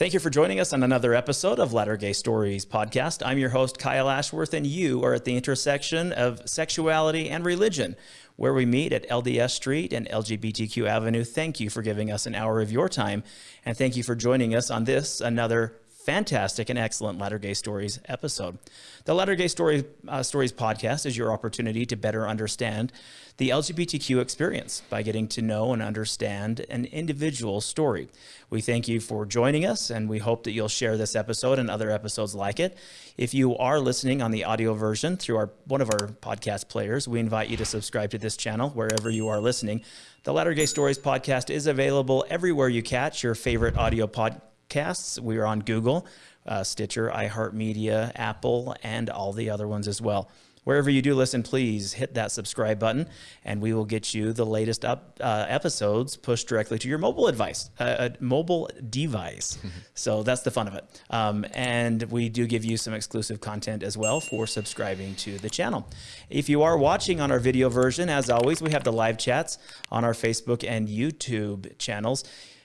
Thank you for joining us on another episode of Latter Gay Stories podcast. I'm your host, Kyle Ashworth, and you are at the intersection of sexuality and religion, where we meet at LDS Street and LGBTQ Avenue. Thank you for giving us an hour of your time, and thank you for joining us on this, another fantastic and excellent Latter Gay Stories episode. The Latter Gay Story, uh, Stories podcast is your opportunity to better understand the LGBTQ experience by getting to know and understand an individual story. We thank you for joining us and we hope that you'll share this episode and other episodes like it. If you are listening on the audio version through our one of our podcast players, we invite you to subscribe to this channel wherever you are listening. The Latter Gay Stories podcast is available everywhere you catch your favorite audio podcast podcasts. We are on Google, uh, Stitcher, iHeartMedia, Apple, and all the other ones as well. Wherever you do listen, please hit that subscribe button and we will get you the latest up uh, episodes pushed directly to your mobile device, uh, mobile device. so that's the fun of it. Um, and we do give you some exclusive content as well for subscribing to the channel. If you are watching on our video version, as always, we have the live chats on our Facebook and YouTube channels.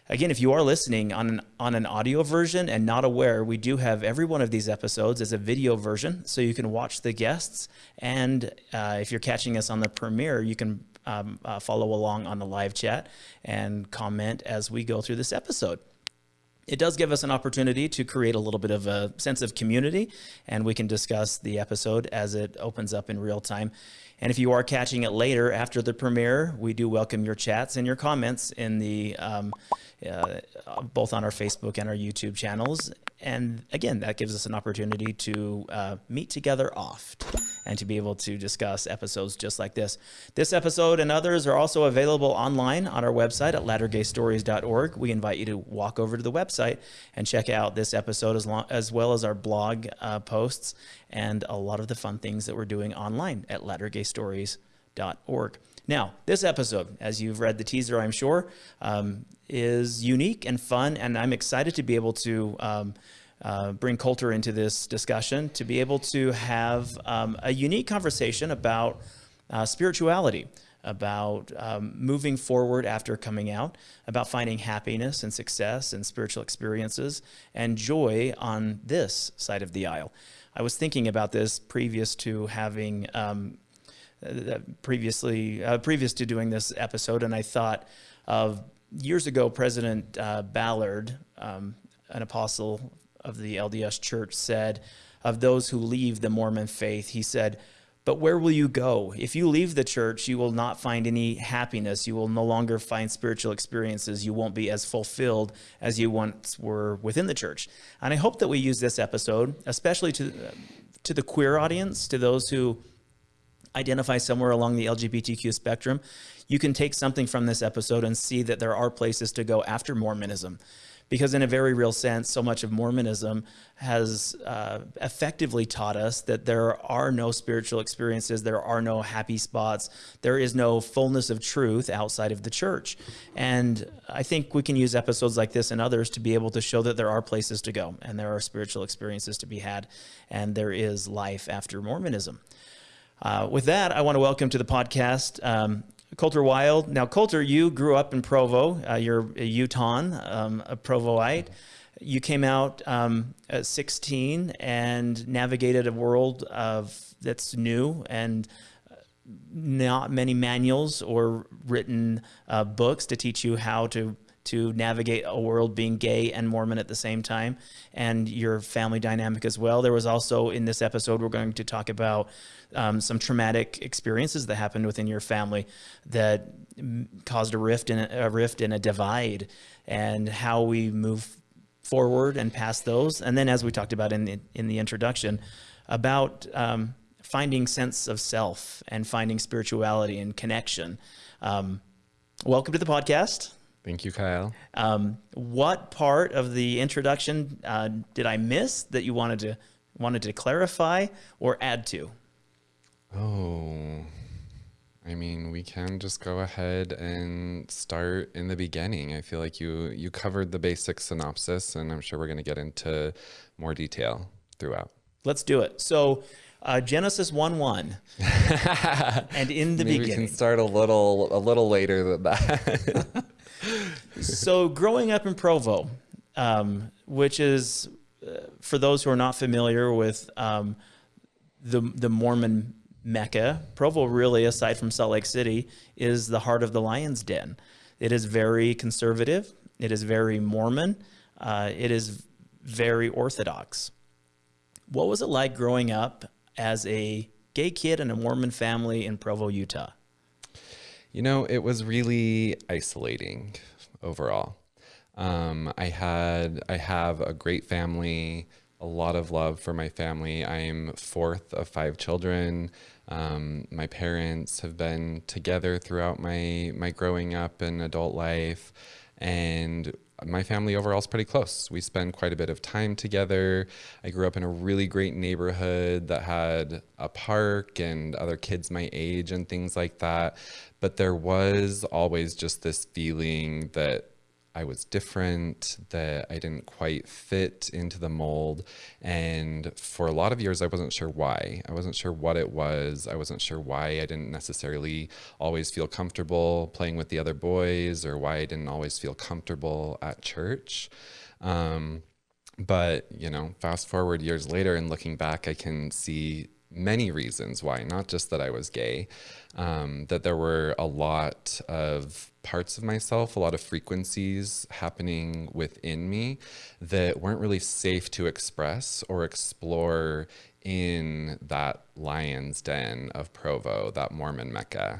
Again, if you are listening on an, on an audio version and not aware, we do have every one of these episodes as a video version, so you can watch the guests. And uh, if you're catching us on the premiere, you can um, uh, follow along on the live chat and comment as we go through this episode. It does give us an opportunity to create a little bit of a sense of community, and we can discuss the episode as it opens up in real time. And if you are catching it later after the premiere, we do welcome your chats and your comments in the um, uh, both on our Facebook and our YouTube channels. And again, that gives us an opportunity to uh, meet together oft and to be able to discuss episodes just like this. This episode and others are also available online on our website at lattergaystories.org. We invite you to walk over to the website and check out this episode as, long, as well as our blog uh, posts and a lot of the fun things that we're doing online at lattergaystories.org. Now, this episode, as you've read the teaser, I'm sure, um, is unique and fun, and I'm excited to be able to um, uh, bring Colter into this discussion, to be able to have um, a unique conversation about uh, spirituality, about um, moving forward after coming out, about finding happiness and success and spiritual experiences and joy on this side of the aisle. I was thinking about this previous to having um, uh, previously uh, previous to doing this episode, and I thought of years ago, President uh, Ballard, um, an apostle of the LDS Church, said of those who leave the Mormon faith, he said, but where will you go? If you leave the church, you will not find any happiness. You will no longer find spiritual experiences. You won't be as fulfilled as you once were within the church. And I hope that we use this episode, especially to, to the queer audience, to those who identify somewhere along the LGBTQ spectrum, you can take something from this episode and see that there are places to go after Mormonism. Because in a very real sense, so much of Mormonism has uh, effectively taught us that there are no spiritual experiences, there are no happy spots, there is no fullness of truth outside of the church. And I think we can use episodes like this and others to be able to show that there are places to go and there are spiritual experiences to be had and there is life after Mormonism. Uh, with that, I want to welcome to the podcast um, Colter Wild. Now, Colter, you grew up in Provo. Uh, you're a Utahn, um, a Provoite. You came out um, at 16 and navigated a world of that's new and uh, not many manuals or written uh, books to teach you how to to navigate a world being gay and Mormon at the same time and your family dynamic as well. There was also in this episode, we're going to talk about um, some traumatic experiences that happened within your family that caused a rift and a, a rift and a divide and how we move forward and past those. And then as we talked about in the, in the introduction about um, finding sense of self and finding spirituality and connection. Um, welcome to the podcast. Thank you, Kyle. Um, what part of the introduction uh, did I miss that you wanted to wanted to clarify or add to? Oh, I mean, we can just go ahead and start in the beginning. I feel like you you covered the basic synopsis, and I'm sure we're going to get into more detail throughout. Let's do it. So. Uh, Genesis 1 1. and in the Maybe beginning. We can start a little a little later than that. so growing up in Provo, um, which is uh, for those who are not familiar with um, the the Mormon Mecca, Provo really, aside from Salt Lake City, is the heart of the lion's den. It is very conservative. It is very Mormon. Uh, it is very orthodox. What was it like growing up as a gay kid in a Mormon family in Provo, Utah? You know, it was really isolating overall. Um, I had, I have a great family, a lot of love for my family. I'm fourth of five children. Um, my parents have been together throughout my my growing up and adult life, and my family overall is pretty close. We spend quite a bit of time together. I grew up in a really great neighborhood that had a park and other kids my age and things like that. But there was always just this feeling that I was different, that I didn't quite fit into the mold. And for a lot of years, I wasn't sure why. I wasn't sure what it was. I wasn't sure why I didn't necessarily always feel comfortable playing with the other boys or why I didn't always feel comfortable at church. Um, but, you know, fast forward years later and looking back, I can see many reasons why, not just that I was gay, um, that there were a lot of parts of myself, a lot of frequencies happening within me that weren't really safe to express or explore in that lion's den of Provo, that Mormon Mecca.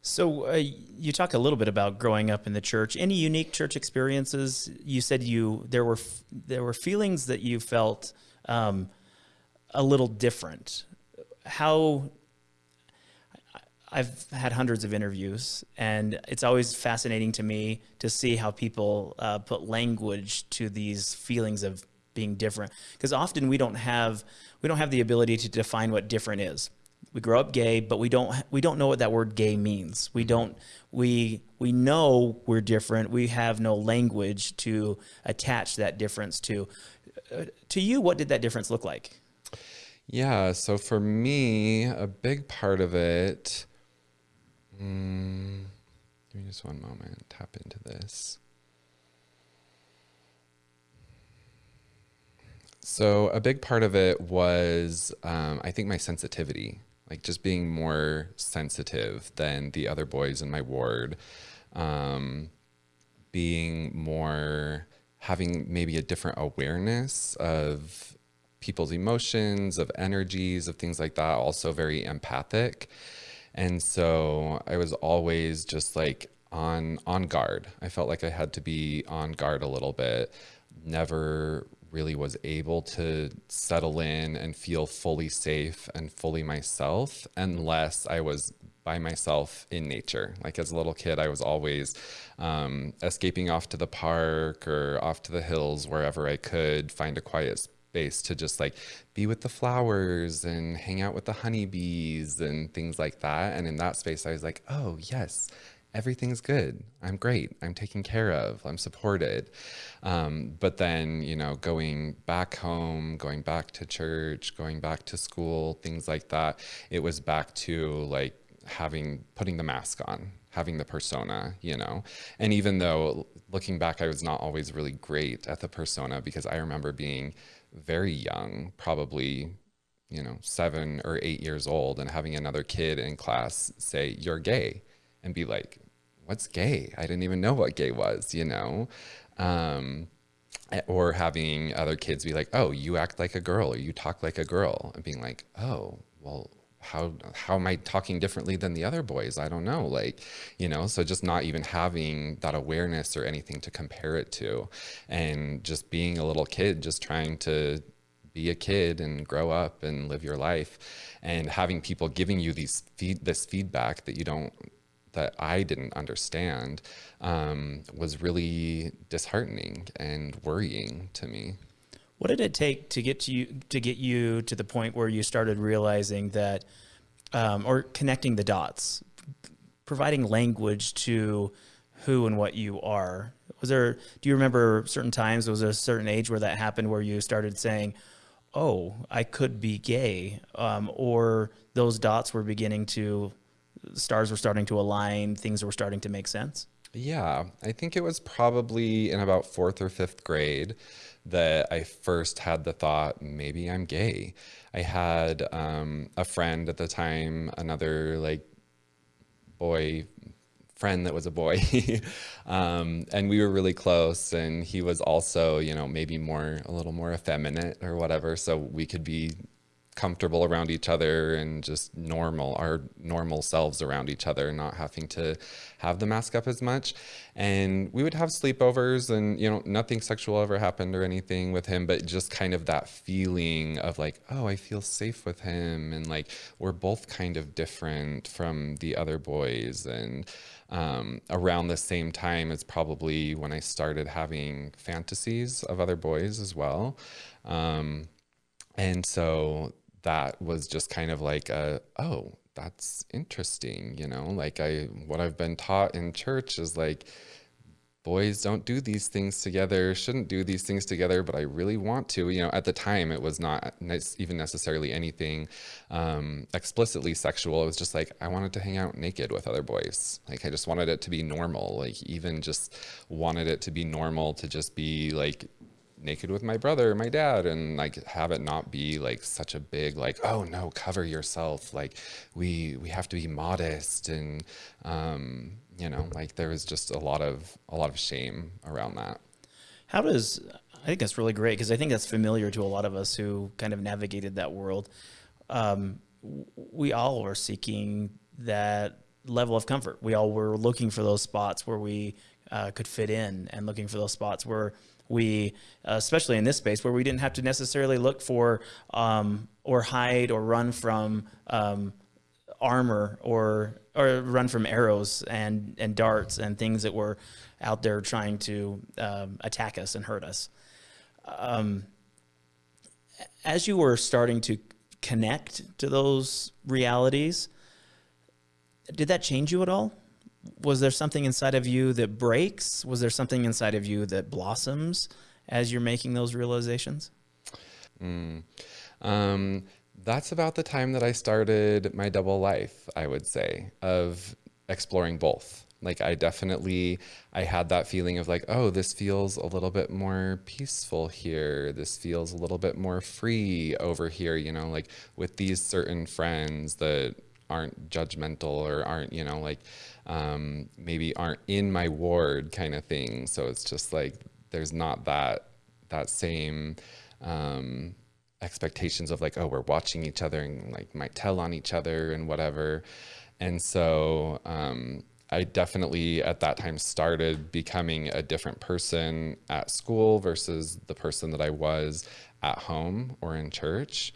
So uh, you talk a little bit about growing up in the church. Any unique church experiences? You said you there were there were feelings that you felt um, a little different. How I've had hundreds of interviews, and it's always fascinating to me to see how people uh, put language to these feelings of being different. Because often we don't have we don't have the ability to define what different is. We grow up gay, but we don't we don't know what that word gay means. We don't we we know we're different. We have no language to attach that difference to. Uh, to you, what did that difference look like? Yeah, so for me, a big part of it Mm, give me just one moment. Tap into this. So a big part of it was, um, I think, my sensitivity, like just being more sensitive than the other boys in my ward, um, being more, having maybe a different awareness of people's emotions, of energies, of things like that. Also very empathic. And so I was always just like on on guard. I felt like I had to be on guard a little bit. Never really was able to settle in and feel fully safe and fully myself unless I was by myself in nature. Like as a little kid, I was always um, escaping off to the park or off to the hills wherever I could find a quiet space to just like be with the flowers and hang out with the honeybees and things like that. And in that space, I was like, oh, yes, everything's good. I'm great. I'm taken care of. I'm supported. Um, but then, you know, going back home, going back to church, going back to school, things like that, it was back to like having, putting the mask on, having the persona, you know? And even though looking back, I was not always really great at the persona because I remember being very young, probably, you know, seven or eight years old, and having another kid in class say, You're gay, and be like, What's gay? I didn't even know what gay was, you know? Um, or having other kids be like, Oh, you act like a girl, or you talk like a girl, and being like, Oh, well, how how am I talking differently than the other boys? I don't know. Like, you know, so just not even having that awareness or anything to compare it to and just being a little kid just trying to be a kid and grow up and live your life and having people giving you these feed this feedback that you don't that I didn't understand um, was really disheartening and worrying to me. What did it take to get to you to get you to the point where you started realizing that, um, or connecting the dots, providing language to who and what you are? Was there? Do you remember certain times? Was there a certain age where that happened, where you started saying, "Oh, I could be gay," um, or those dots were beginning to, stars were starting to align, things were starting to make sense? Yeah, I think it was probably in about fourth or fifth grade that I first had the thought, maybe I'm gay. I had um, a friend at the time, another like boy friend that was a boy um, and we were really close and he was also you know maybe more a little more effeminate or whatever so we could be comfortable around each other and just normal, our normal selves around each other, not having to have the mask up as much. And we would have sleepovers and, you know, nothing sexual ever happened or anything with him, but just kind of that feeling of like, oh, I feel safe with him. And like, we're both kind of different from the other boys. And, um, around the same time is probably when I started having fantasies of other boys as well. Um, and so that was just kind of like a, oh, that's interesting, you know, like I, what I've been taught in church is like, boys don't do these things together, shouldn't do these things together, but I really want to. You know, at the time, it was not even necessarily anything um, explicitly sexual. It was just like, I wanted to hang out naked with other boys. Like, I just wanted it to be normal. Like, even just wanted it to be normal to just be like naked with my brother my dad and like have it not be like such a big like oh no cover yourself. Like we we have to be modest. And um you know like there was just a lot of a lot of shame around that. How does i think that's really great because i think that's familiar to a lot of us who kind of navigated that world. Um, we all were seeking that level of comfort. We all were looking for those spots where we uh, could fit in and looking for those spots where we, uh, especially in this space where we didn't have to necessarily look for um, or hide or run from um, armor or or run from arrows and and darts and things that were out there trying to um, attack us and hurt us. Um, as you were starting to connect to those realities, did that change you at all? Was there something inside of you that breaks? Was there something inside of you that blossoms as you're making those realizations? Mm. Um, that's about the time that I started my double life, I would say, of exploring both. Like I definitely, I had that feeling of like, oh, this feels a little bit more peaceful here. This feels a little bit more free over here, you know, like with these certain friends that aren't judgmental or aren't, you know, like um, maybe aren't in my ward kind of thing. So it's just like there's not that that same um, expectations of like, oh, we're watching each other and like might tell on each other and whatever. And so um, I definitely at that time started becoming a different person at school versus the person that I was at home or in church.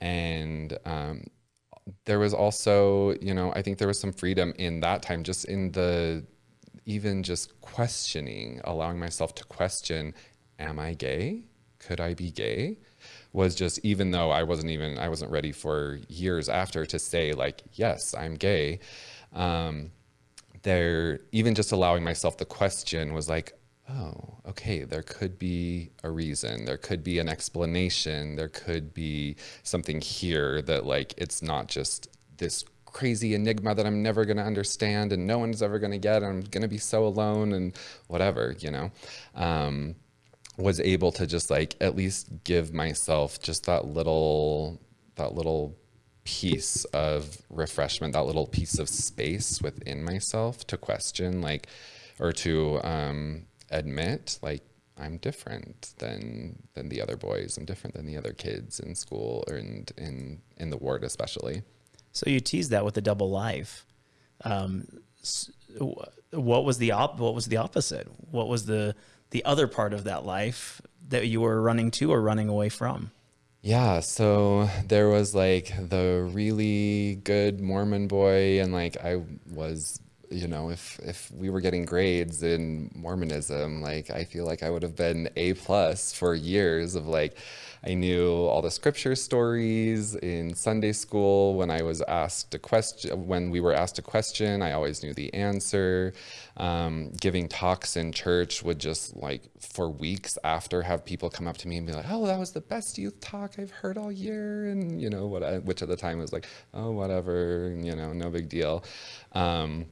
And um, there was also, you know, I think there was some freedom in that time, just in the, even just questioning, allowing myself to question, am I gay? Could I be gay? Was just, even though I wasn't even, I wasn't ready for years after to say, like, yes, I'm gay. Um, there, even just allowing myself the question was like, oh, okay, there could be a reason, there could be an explanation, there could be something here that like it's not just this crazy enigma that I'm never going to understand and no one's ever going to get. I'm going to be so alone and whatever, you know. Um, was able to just like at least give myself just that little that little piece of refreshment, that little piece of space within myself to question like or to um, admit like I'm different than than the other boys. I'm different than the other kids in school or in in in the ward especially. So you teased that with a double life. Um, what was the op- What was the opposite? What was the the other part of that life that you were running to or running away from? Yeah, so there was like the really good Mormon boy, and like I was you know, if if we were getting grades in Mormonism, like I feel like I would have been A plus for years of like I knew all the scripture stories in Sunday school. When I was asked a question, when we were asked a question, I always knew the answer. Um, giving talks in church would just like for weeks after have people come up to me and be like, "Oh, that was the best youth talk I've heard all year," and you know what, I, which at the time was like, "Oh, whatever," you know, no big deal. Um,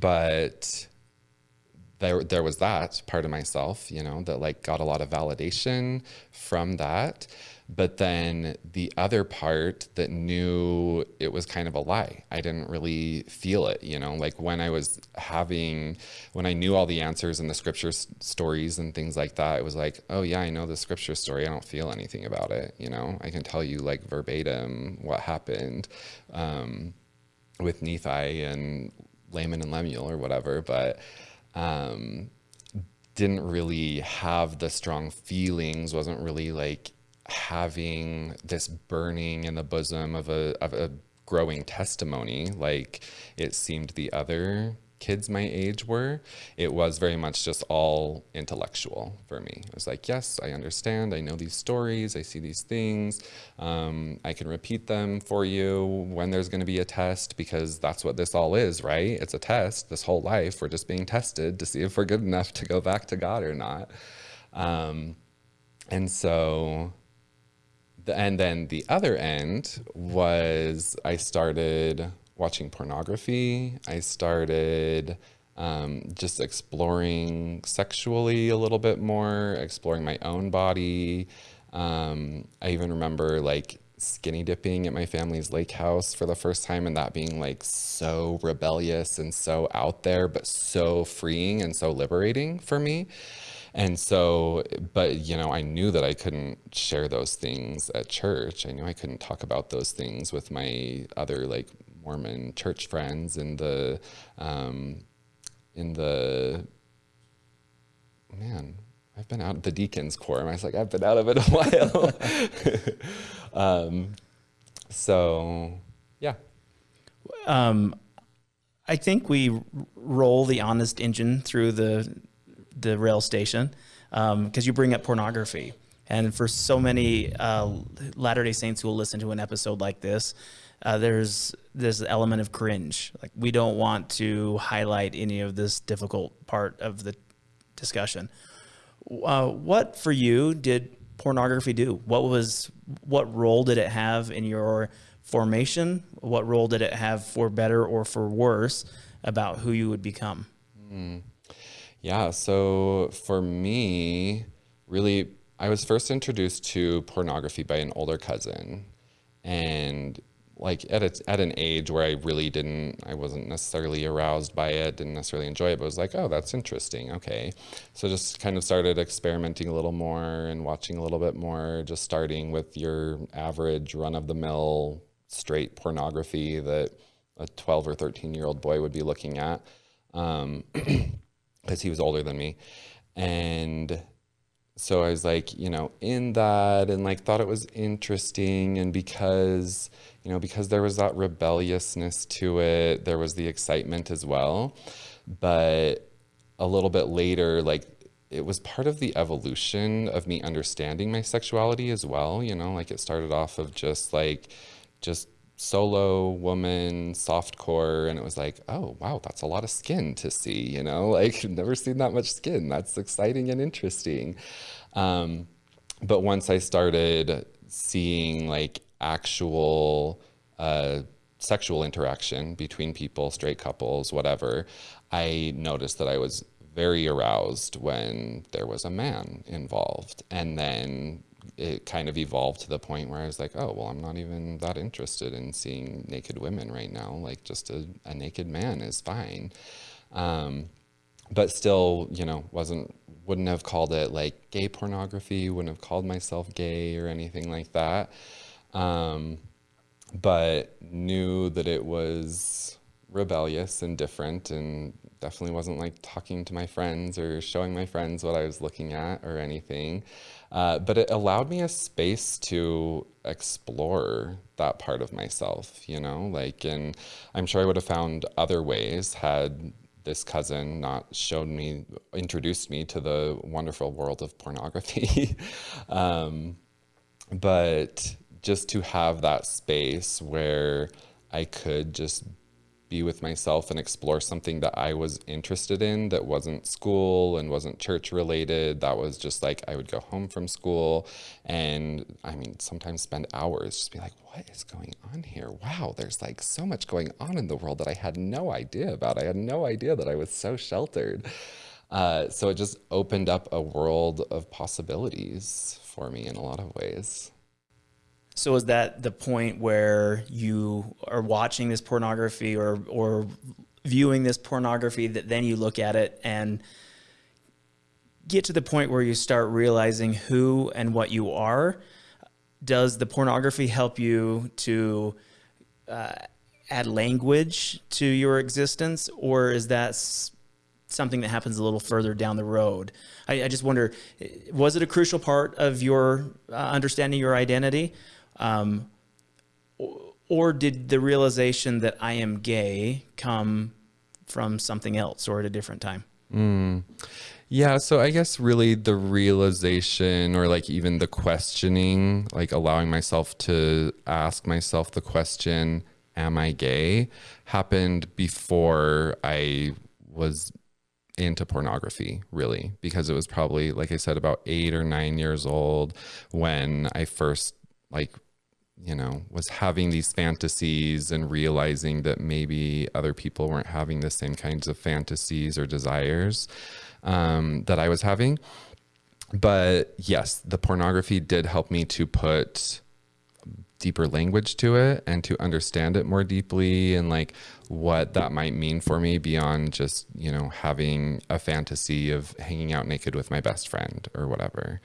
but there there was that part of myself, you know, that like got a lot of validation from that. But then the other part that knew it was kind of a lie. I didn't really feel it, you know, like when I was having, when I knew all the answers in the scripture stories and things like that, it was like, oh yeah, I know the scripture story. I don't feel anything about it, you know, I can tell you like verbatim what happened um, with Nephi and Laman and Lemuel or whatever, but um, didn't really have the strong feelings, wasn't really like having this burning in the bosom of a, of a growing testimony like it seemed the other kids my age were, it was very much just all intellectual for me. It was like, yes, I understand. I know these stories. I see these things. Um, I can repeat them for you when there's going to be a test because that's what this all is, right? It's a test. This whole life, we're just being tested to see if we're good enough to go back to God or not. Um, and so and then the other end was I started watching pornography. I started um, just exploring sexually a little bit more, exploring my own body. Um, I even remember like skinny dipping at my family's lake house for the first time and that being like so rebellious and so out there, but so freeing and so liberating for me. And so, but you know, I knew that I couldn't share those things at church. I knew I couldn't talk about those things with my other like Mormon church friends in the um, in the man. I've been out of the deacons corps. I was like, I've been out of it a while. um, so, yeah. Um, I think we roll the honest engine through the the rail station because um, you bring up pornography. And for so many uh, Latter Day Saints who will listen to an episode like this, uh, there's this element of cringe. Like we don't want to highlight any of this difficult part of the discussion. Uh, what for you did pornography do? What was what role did it have in your formation? What role did it have for better or for worse about who you would become? Mm. Yeah, so for me, really, I was first introduced to pornography by an older cousin. And like at a, at an age where I really didn't, I wasn't necessarily aroused by it, didn't necessarily enjoy it, but was like, oh, that's interesting. Okay. So just kind of started experimenting a little more and watching a little bit more, just starting with your average run of the mill straight pornography that a 12 or 13 year old boy would be looking at. Um, because he was older than me. And so I was like, you know, in that and like thought it was interesting. And because, you know, because there was that rebelliousness to it, there was the excitement as well. But a little bit later, like it was part of the evolution of me understanding my sexuality as well. You know, like it started off of just like, just solo woman soft core and it was like oh wow that's a lot of skin to see you know like never seen that much skin that's exciting and interesting um, but once i started seeing like actual uh, sexual interaction between people straight couples whatever i noticed that i was very aroused when there was a man involved and then it kind of evolved to the point where I was like, oh, well, I'm not even that interested in seeing naked women right now. Like, just a, a naked man is fine. Um, but still, you know, wasn't, wouldn't have called it like gay pornography, wouldn't have called myself gay or anything like that. Um, but knew that it was rebellious and different and definitely wasn't like talking to my friends or showing my friends what I was looking at or anything. Uh, but it allowed me a space to explore that part of myself, you know, like, and I'm sure I would have found other ways had this cousin not shown me, introduced me to the wonderful world of pornography. um, but just to have that space where I could just be with myself and explore something that I was interested in that wasn't school and wasn't church related. That was just like I would go home from school and I mean, sometimes spend hours just be like, what is going on here? Wow, there's like so much going on in the world that I had no idea about. I had no idea that I was so sheltered. Uh, so it just opened up a world of possibilities for me in a lot of ways. So is that the point where you are watching this pornography or or viewing this pornography that then you look at it and get to the point where you start realizing who and what you are? Does the pornography help you to uh, add language to your existence, or is that something that happens a little further down the road? I, I just wonder, was it a crucial part of your uh, understanding your identity? Um, or did the realization that I am gay come from something else or at a different time? Mm. Yeah, so I guess really the realization or like even the questioning, like allowing myself to ask myself the question, am I gay, happened before I was into pornography, really, because it was probably, like I said, about eight or nine years old when I first like you know, was having these fantasies and realizing that maybe other people weren't having the same kinds of fantasies or desires um, that I was having. But yes, the pornography did help me to put deeper language to it and to understand it more deeply and like what that might mean for me beyond just, you know, having a fantasy of hanging out naked with my best friend or whatever.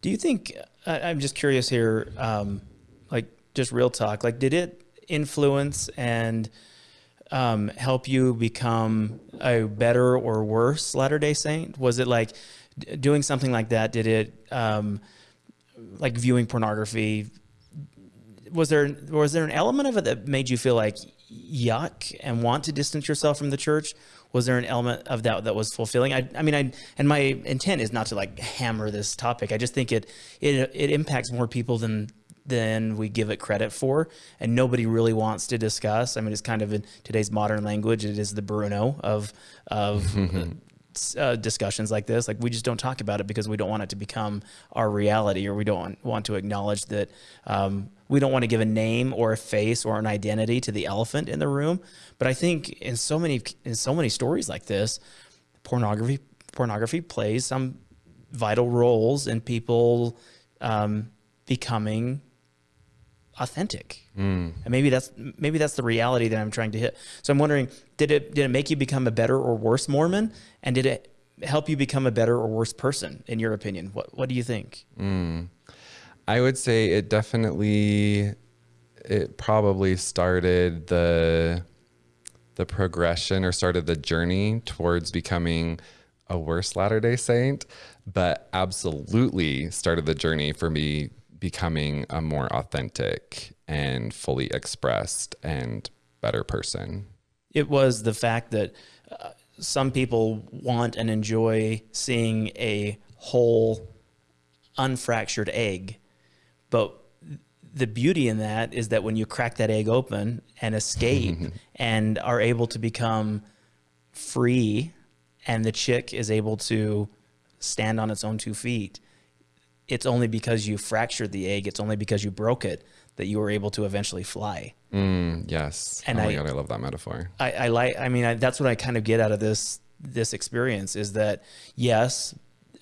Do you think, I'm just curious here, um, just real talk, like did it influence and um, help you become a better or worse Latter-day Saint? Was it like doing something like that? Did it, um, like viewing pornography, was there, was there an element of it that made you feel like yuck and want to distance yourself from the church? Was there an element of that that was fulfilling? I, I mean, I, and my intent is not to like hammer this topic. I just think it, it, it impacts more people than than we give it credit for, and nobody really wants to discuss. I mean, it's kind of in today's modern language, it is the Bruno of of uh, discussions like this. Like we just don't talk about it because we don't want it to become our reality, or we don't want to acknowledge that um, we don't want to give a name or a face or an identity to the elephant in the room. But I think in so many in so many stories like this, pornography pornography plays some vital roles in people um, becoming authentic. Mm. And maybe that's maybe that's the reality that I'm trying to hit. So I'm wondering, did it did it make you become a better or worse Mormon? And did it help you become a better or worse person in your opinion? What what do you think? Mm. I would say it definitely it probably started the the progression or started the journey towards becoming a worse Latter-day Saint, but absolutely started the journey for me becoming a more authentic and fully expressed and better person. It was the fact that uh, some people want and enjoy seeing a whole, unfractured egg. But the beauty in that is that when you crack that egg open and escape and are able to become free, and the chick is able to stand on its own two feet, it's only because you fractured the egg, it's only because you broke it that you were able to eventually fly. Mm, yes. And oh my I, God, I love that metaphor. I, I like, I mean, I, that's what I kind of get out of this, this experience is that yes,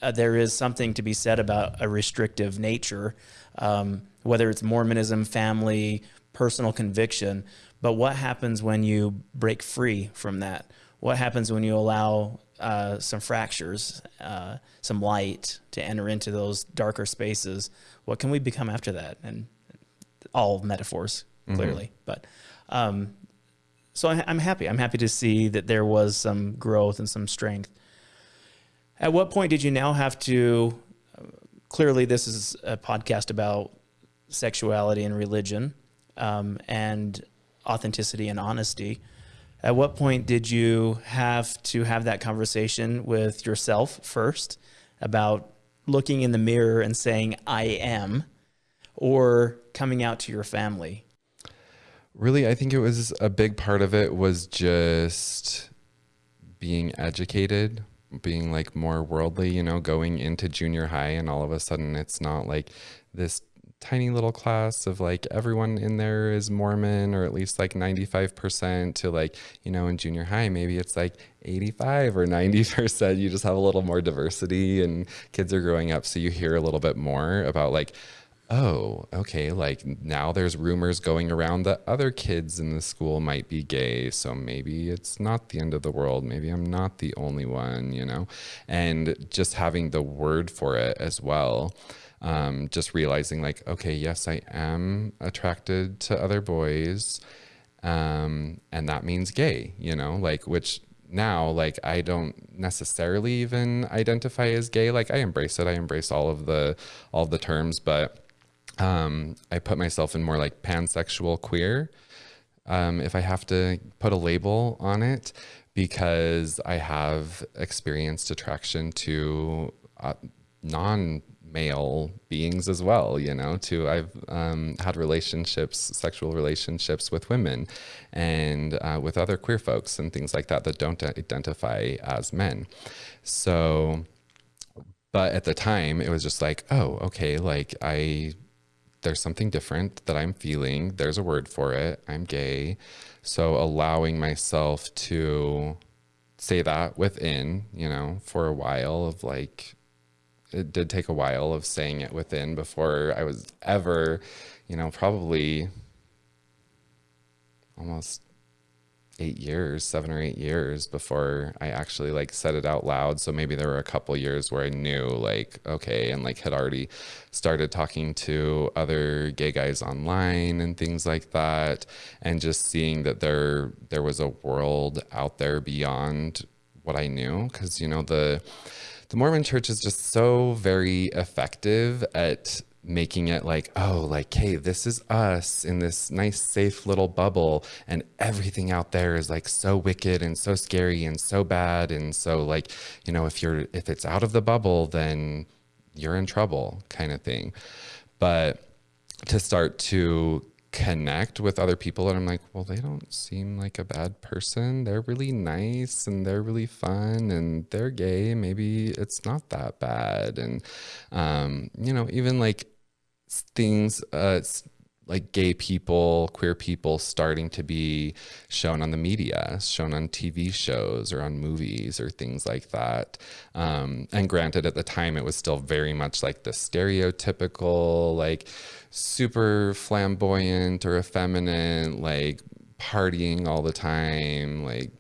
uh, there is something to be said about a restrictive nature, um, whether it's Mormonism, family, personal conviction, but what happens when you break free from that? What happens when you allow uh, some fractures, uh, some light to enter into those darker spaces. What can we become after that? And all metaphors, mm-hmm. clearly. Mm-hmm. But um, so I, I'm happy. I'm happy to see that there was some growth and some strength. At what point did you now have to? Uh, clearly, this is a podcast about sexuality and religion um, and authenticity and honesty. At what point did you have to have that conversation with yourself first about looking in the mirror and saying, I am, or coming out to your family? Really, I think it was a big part of it was just being educated, being like more worldly, you know, going into junior high and all of a sudden it's not like this tiny little class of like everyone in there is Mormon or at least like 95% to like, you know, in junior high, maybe it's like 85 or 90%. You just have a little more diversity and kids are growing up. So you hear a little bit more about like, oh, okay, like now there's rumors going around that other kids in the school might be gay. So maybe it's not the end of the world. Maybe I'm not the only one, you know? And just having the word for it as well. Um, just realizing, like, okay, yes, I am attracted to other boys. Um, and that means gay, you know, like, which now like i don't necessarily even identify as gay like i embrace it i embrace all of the all of the terms but um, I put myself in more like pansexual queer. Um, if I have to put a label on it, because I have experienced attraction to uh, non male beings as well you know to i've um, had relationships sexual relationships with women and uh, with other queer folks and things like that that don't identify as men so but at the time it was just like oh okay like i there's something different that I'm feeling. There's a word for it. I'm gay. So allowing myself to say that within, you know, for a while of like, it did take a while of saying it within before I was ever, you know, probably almost eight years, seven or eight years before I actually like said it out loud. So maybe there were a couple years where I knew like, okay, and like had already started talking to other gay guys online and things like that. And just seeing that there, there was a world out there beyond what I knew. Cause you know, the, the Mormon church is just so very effective at making it like, oh, like, hey, this is us in this nice, safe little bubble, and everything out there is like so wicked and so scary and so bad. And so, like, you know, if you're, if it's out of the bubble, then you're in trouble, kind of thing. But to start to connect with other people and I'm like, well, they don't seem like a bad person. They're really nice and they're really fun and they're gay. Maybe it's not that bad. And, um, you know, even like things uh, like gay people, queer people starting to be shown on the media, shown on TV shows or on movies or things like that. Um, and granted, at the time, it was still very much like the stereotypical, like super flamboyant or effeminate, like partying all the time, like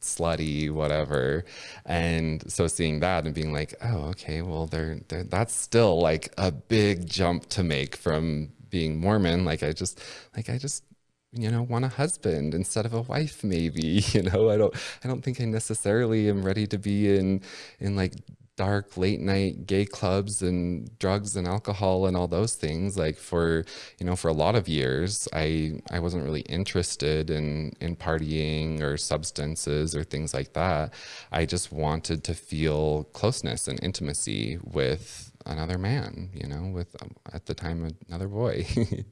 slutty, whatever. And so seeing that and being like, oh, okay, well, they're, they're, that's still like a big jump to make from being Mormon. Like I just, like I just, you know, want a husband instead of a wife, maybe, you know, I don't, I don't think I necessarily am ready to be in, in like dark late night gay clubs and drugs and alcohol and all those things like for you know for a lot of years i i wasn't really interested in in partying or substances or things like that. I just wanted to feel closeness and intimacy with another man you know with um, at the time another boy.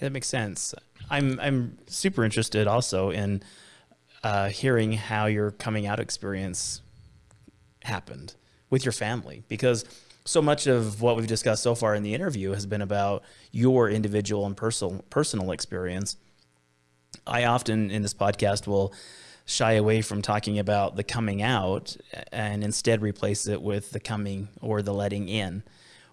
That makes sense. I'm i'm super interested also in uh, hearing how your coming out experience happened with your family because so much of what we've discussed so far in the interview has been about your individual and personal personal experience. I often in this podcast will shy away from talking about the coming out and instead replace it with the coming or the letting in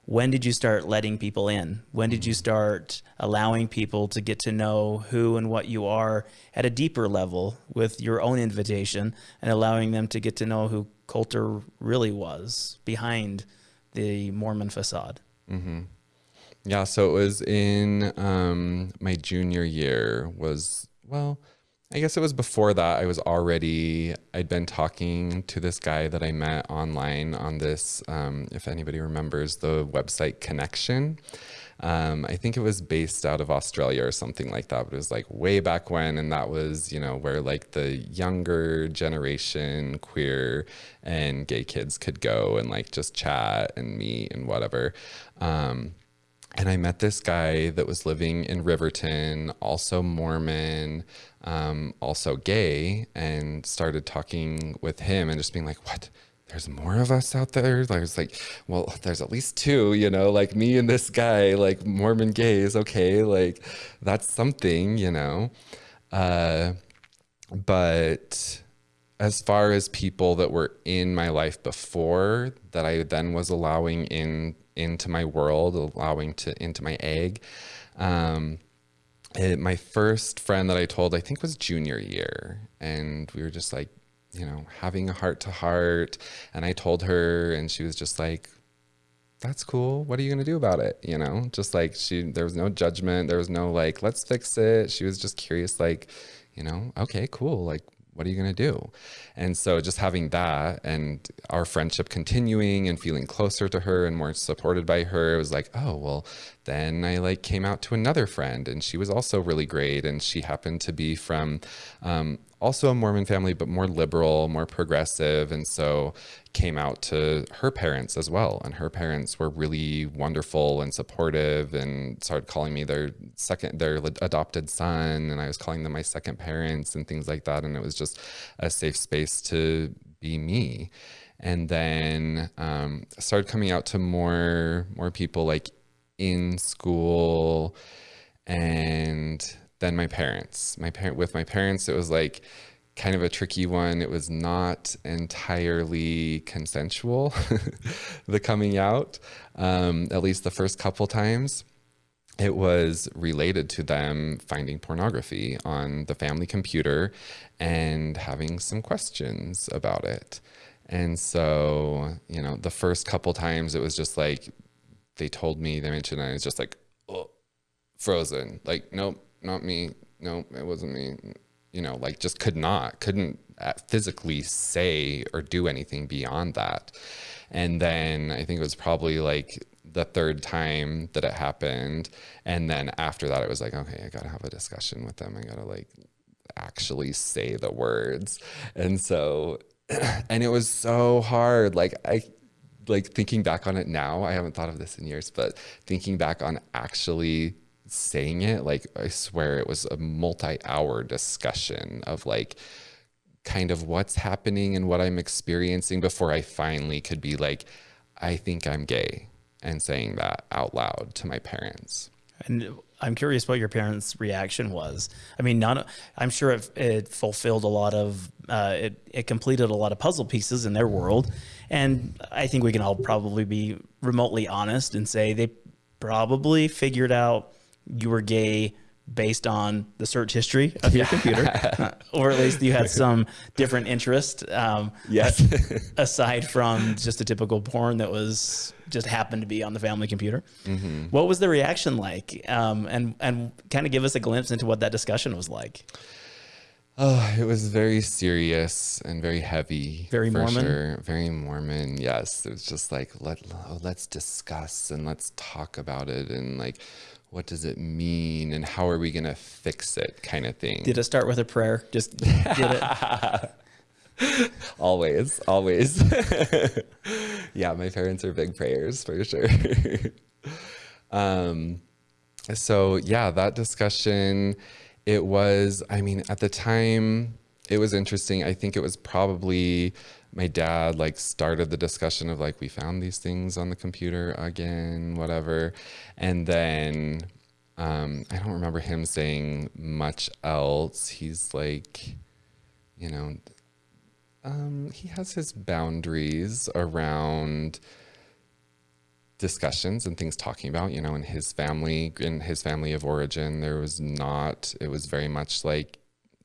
when did you start letting people in? When did you start allowing people to get to know who and what you are at a deeper level with your own invitation and allowing them to get to know who Colter really was behind the Mormon facade? Mm-hmm. Yeah, so it was in um, my junior year was, well, I guess it was before that. I was already, I'd been talking to this guy that I met online on this, um, if anybody remembers the website Connection. Um, I think it was based out of Australia or something like that, but it was like way back when. And that was, you know, where like the younger generation queer and gay kids could go and like just chat and meet and whatever. Um, and I met this guy that was living in Riverton, also Mormon, um, also gay, and started talking with him and just being like, what? There's more of us out there. There's like, well, there's at least two, you know, like me and this guy, like Mormon gays. Okay, like that's something, you know. Uh, but as far as people that were in my life before that I then was allowing in into my world, allowing to into my egg. Um, it, my first friend that I told, I think was junior year, and we were just like, you know, having a heart to heart. And I told her, and she was just like, that's cool. What are you going to do about it? You know, just like she, there was no judgment. There was no like, let's fix it. She was just curious, like, you know, okay, cool. Like, what are you going to do? And so just having that and our friendship continuing and feeling closer to her and more supported by her, it was like, oh, well, then I like came out to another friend and she was also really great. And she happened to be from um, also a Mormon family, but more liberal, more progressive. And so came out to her parents as well. And her parents were really wonderful and supportive and started calling me their second, their adopted son. And I was calling them my second parents and things like that. And it was just a safe space to be me. And then um, started coming out to more, more people like in school and then my parents. My parent with my parents, it was like kind of a tricky one. It was not entirely consensual, the coming out, um, at least the first couple times. It was related to them finding pornography on the family computer and having some questions about it. And so, you know, the first couple times it was just like they told me, they mentioned, I was just like, oh, frozen. Like, nope, not me. No, it wasn't me. You know, like just could not, couldn't uh, physically say or do anything beyond that. And then I think it was probably like the third time that it happened. And then after that, it was like, okay, I got to have a discussion with them. I got to like actually say the words. And so, and it was so hard. Like, I, like thinking back on it now, I haven't thought of this in years, but thinking back on actually saying it, like I swear it was a multi-hour discussion of like kind of what's happening and what I'm experiencing before I finally could be like, I think I'm gay and saying that out loud to my parents. And I'm curious what your parents' reaction was. I mean, not, I'm sure it, it fulfilled a lot of, uh, it, it completed a lot of puzzle pieces in their world. And I think we can all probably be remotely honest and say they probably figured out you were gay based on the search history of your computer, or at least you had some different interest. Um, yes. aside from just a typical porn that was just happened to be on the family computer. Mm-hmm. What was the reaction like? Um, and, and kind of give us a glimpse into what that discussion was like. Oh, it was very serious and very heavy. Very Mormon. Sure. Very Mormon. Yes, it was just like let oh, let's discuss and let's talk about it and like what does it mean and how are we going to fix it kind of thing. Did it start with a prayer? Just did it? always, always. yeah, my parents are big prayers for sure. um, so yeah, that discussion, it was, I mean, at the time, it was interesting. I think it was probably my dad like started the discussion of like we found these things on the computer again whatever. And then um, i don't remember him saying much else. He's like you know um, he has his boundaries around discussions and things talking about you know in his family in his family of origin there was not it was very much like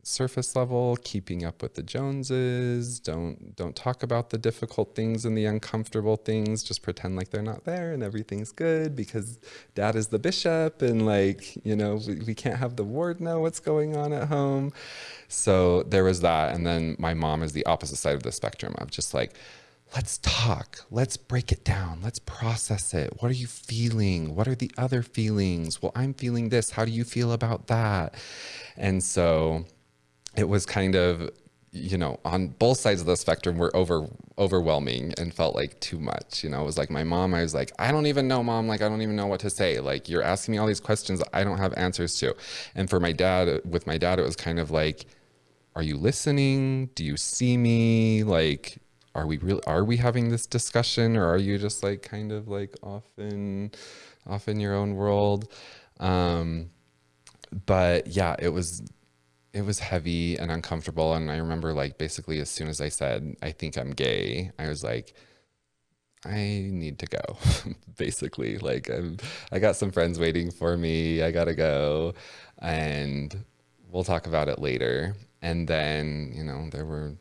surface level, keeping up with the Joneses. Don't don't talk about the difficult things and the uncomfortable things. Just pretend like they're not there and everything's good because dad is the bishop and like, you know, we, we can't have the ward know what's going on at home. So there was that. And then my mom is the opposite side of the spectrum of just like, let's talk. Let's break it down. Let's process it. What are you feeling? What are the other feelings? Well, I'm feeling this. How do you feel about that? And so it was kind of you know on both sides of the spectrum were over overwhelming and felt like too much you know? It was like my mom i was like i don't even know mom like i don't even know what to say like you're asking me all these questions i don't have answers to. And for my dad with my dad it was kind of like are you listening? Do you see me? Like are we really are we having this discussion or are you just like kind of like off in off in your own world? Um but yeah it was it was heavy and uncomfortable and i remember like basically as soon as i said i think i'm gay i was like I need to go, basically. Like, I'm, I got some friends waiting for me. I gotta go, and we'll talk about it later. And then, you know, there were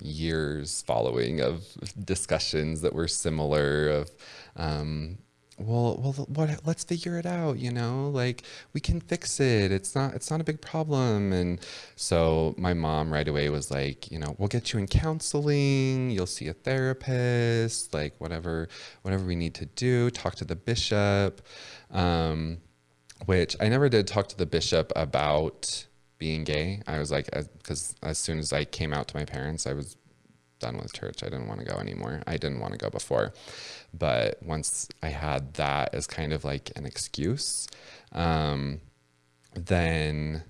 years following of discussions that were similar of um, well well what let's figure it out you know like we can fix it. It's not it's not a big problem. And so my mom right away was like you know we'll get you in counseling. You'll see a therapist like whatever whatever we need to do. Talk to the bishop. Um, which i never did talk to the bishop about being gay. I was like, because as, as soon as I came out to my parents, I was done with church. I didn't want to go anymore. I didn't want to go before. But once I had that as kind of like an excuse, um, then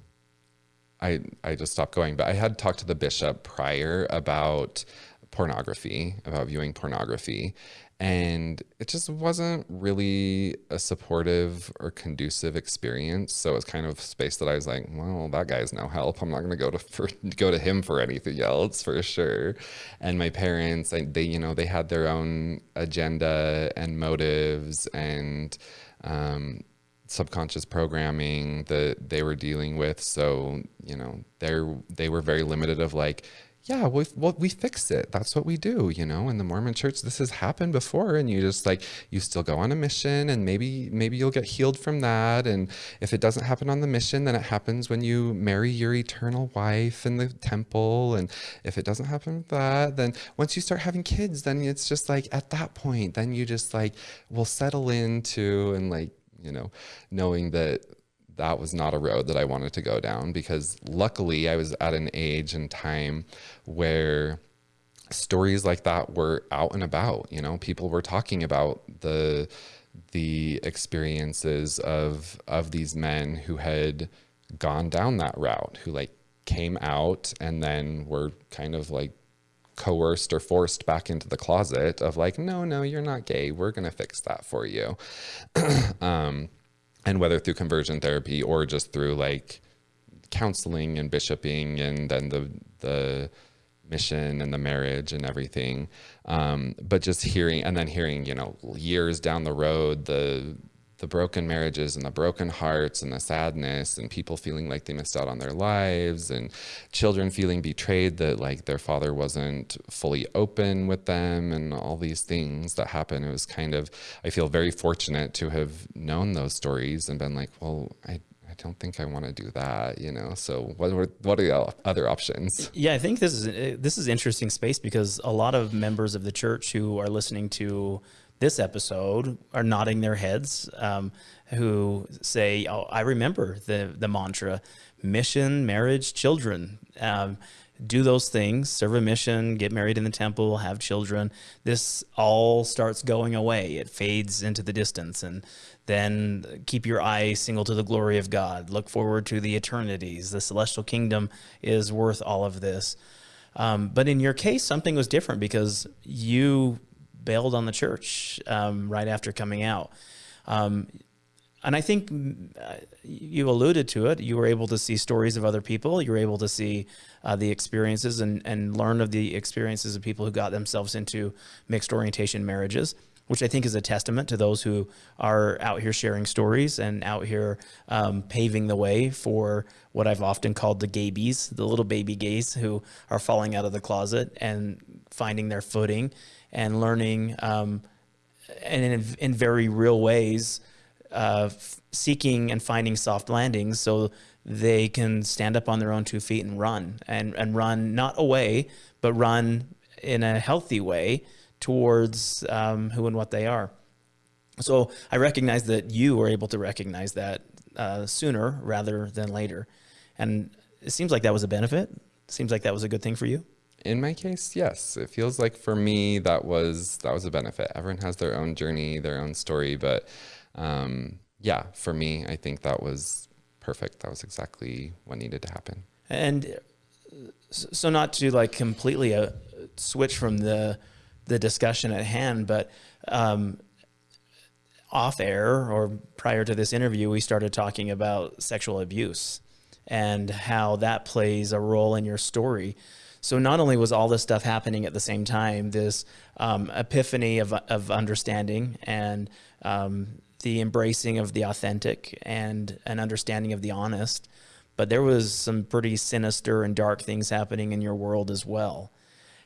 I I just stopped going. But I had talked to the bishop prior about pornography, about viewing pornography and it just wasn't really a supportive or conducive experience. So it's kind of space that i was like well that guy's no help. I'm not going to go to for, go to him for anything else for sure. And my parents they you know they had their own agenda and motives and um, subconscious programming that they were dealing with. So you know they they were very limited of like yeah, we well, we fix it. That's what we do, you know. In the Mormon Church, this has happened before, and you just like you still go on a mission, and maybe maybe you'll get healed from that. And if it doesn't happen on the mission, then it happens when you marry your eternal wife in the temple. And if it doesn't happen with that, then once you start having kids, then it's just like at that point, then you just like will settle into and like you know knowing that that was not a road that I wanted to go down because luckily I was at an age and time where stories like that were out and about you know people were talking about the the experiences of of these men who had gone down that route who like came out and then were kind of like coerced or forced back into the closet of like no no you're not gay. We're going to fix that for you. Um and whether through conversion therapy or just through like counseling and bishoping and then the the mission and the marriage and everything. Um, but just hearing and then hearing you know years down the road the the broken marriages and the broken hearts and the sadness and people feeling like they missed out on their lives and children feeling betrayed that like their father wasn't fully open with them and all these things that happen it was kind of i feel very fortunate to have known those stories and been like well i I don't think I want to do that, you know. So what are, what are the other options? Yeah, I think this is this is interesting space because a lot of members of the church who are listening to this episode are nodding their heads, um, who say, "Oh, I remember the the mantra: mission, marriage, children." Um, do those things, serve a mission, get married in the temple, have children. This all starts going away. It fades into the distance. And then keep your eye single to the glory of God. Look forward to the eternities. The celestial kingdom is worth all of this. Um, but in your case, something was different because you bailed on the church um, right after coming out. Um, and I think uh, you alluded to it. You were able to see stories of other people. You were able to see uh, the experiences and, and learn of the experiences of people who got themselves into mixed orientation marriages, which I think is a testament to those who are out here sharing stories and out here um, paving the way for what I've often called the gaybies, the little baby gays who are falling out of the closet and finding their footing and learning um, and in, in, very real ways, uh, seeking and finding soft landings so they can stand up on their own two feet and run and, and run not away, but run in a healthy way towards um, who and what they are. So I recognize that you were able to recognize that uh, sooner rather than later. And it seems like that was a benefit. It seems like that was a good thing for you in my case, yes. It feels like for me that was that was a benefit. Everyone has their own journey, their own story, but um, yeah, for me, I think that was perfect. That was exactly what needed to happen. And so, not to like completely uh, switch from the the discussion at hand, but um, off air or prior to this interview, we started talking about sexual abuse and how that plays a role in your story. So not only was all this stuff happening at the same time, this um, epiphany of, of understanding and um, the embracing of the authentic and an understanding of the honest, but there was some pretty sinister and dark things happening in your world as well.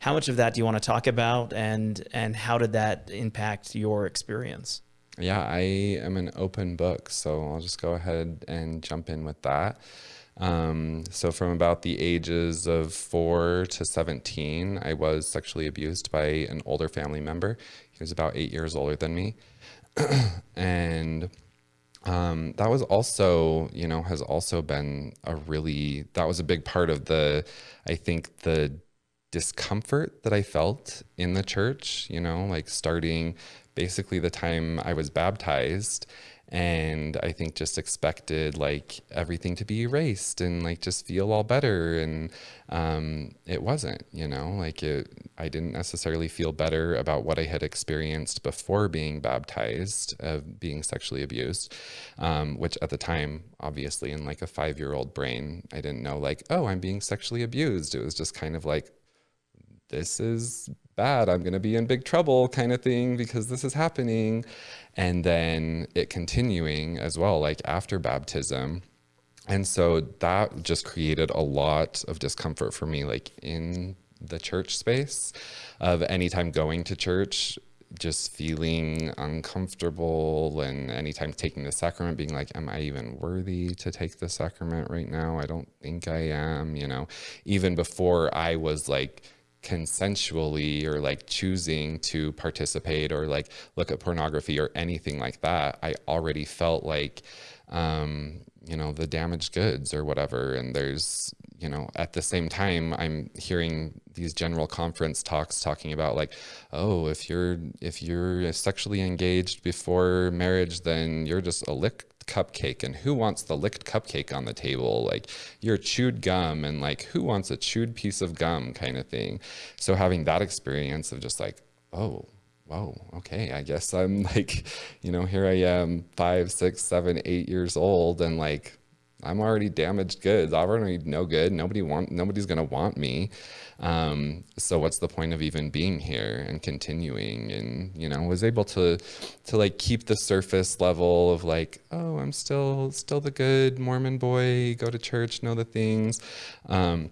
How much of that do you want to talk about and, and how did that impact your experience? Yeah, I am an open book, so I'll just go ahead and jump in with that. Um, so from about the ages of four to 17, I was sexually abused by an older family member. He was about eight years older than me. and um, that was also, you know, has also been a really, that was a big part of the, I think the discomfort that I felt in the church, you know, like starting basically the time I was baptized and I think just expected like everything to be erased and like just feel all better. And um, it wasn't you know like it I didn't necessarily feel better about what I had experienced before being baptized of being sexually abused um, which at the time obviously in like a five year old brain I didn't know like oh I'm being sexually abused. It was just kind of like this is bad. I'm going to be in big trouble kind of thing because this is happening. And then it continuing as well, like after baptism. And so that just created a lot of discomfort for me, like in the church space of anytime going to church, just feeling uncomfortable and anytime taking the sacrament being like am i even worthy to take the sacrament right now i don't think i am you know even before i was like consensually or like choosing to participate or like look at pornography or anything like that, I already felt like, um, you know, the damaged goods or whatever. And there's, you know, at the same time, I'm hearing these general conference talks talking about like, oh, if you're if you're sexually engaged before marriage, then you're just a lick cupcake and who wants the licked cupcake on the table? Like your chewed gum and like who wants a chewed piece of gum kind of thing? So having that experience of just like oh whoa okay i guess i'm like you know here i am five six seven eight years old and like i'm already damaged goods. I'm already no good. Nobody want nobody's gonna want me um, so what's the point of even being here and continuing? And, you know, was able to, to like keep the surface level of like, oh, I'm still, still the good Mormon boy, go to church, know the things. Um,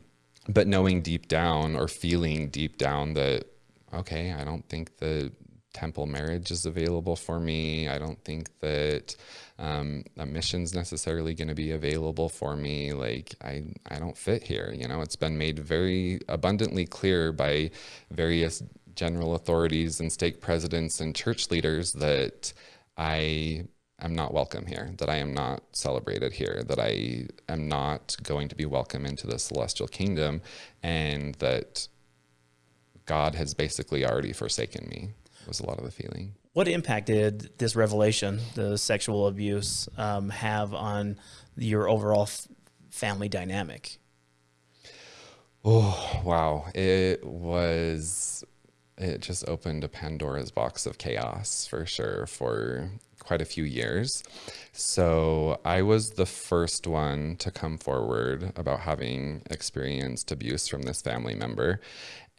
but knowing deep down or feeling deep down that, okay, I don't think the temple marriage is available for me. I don't think that um, a mission's necessarily going to be available for me. Like I, I don't fit here. You know, it's been made very abundantly clear by various general authorities and stake presidents and church leaders that I am not welcome here, that I am not celebrated here, that I am not going to be welcome into the celestial kingdom, and that God has basically already forsaken me was a lot of the feeling. What impact did this revelation, the sexual abuse, um, have on your overall family dynamic? Oh, wow. It was, it just opened a Pandora's box of chaos for sure for quite a few years. So I was the first one to come forward about having experienced abuse from this family member.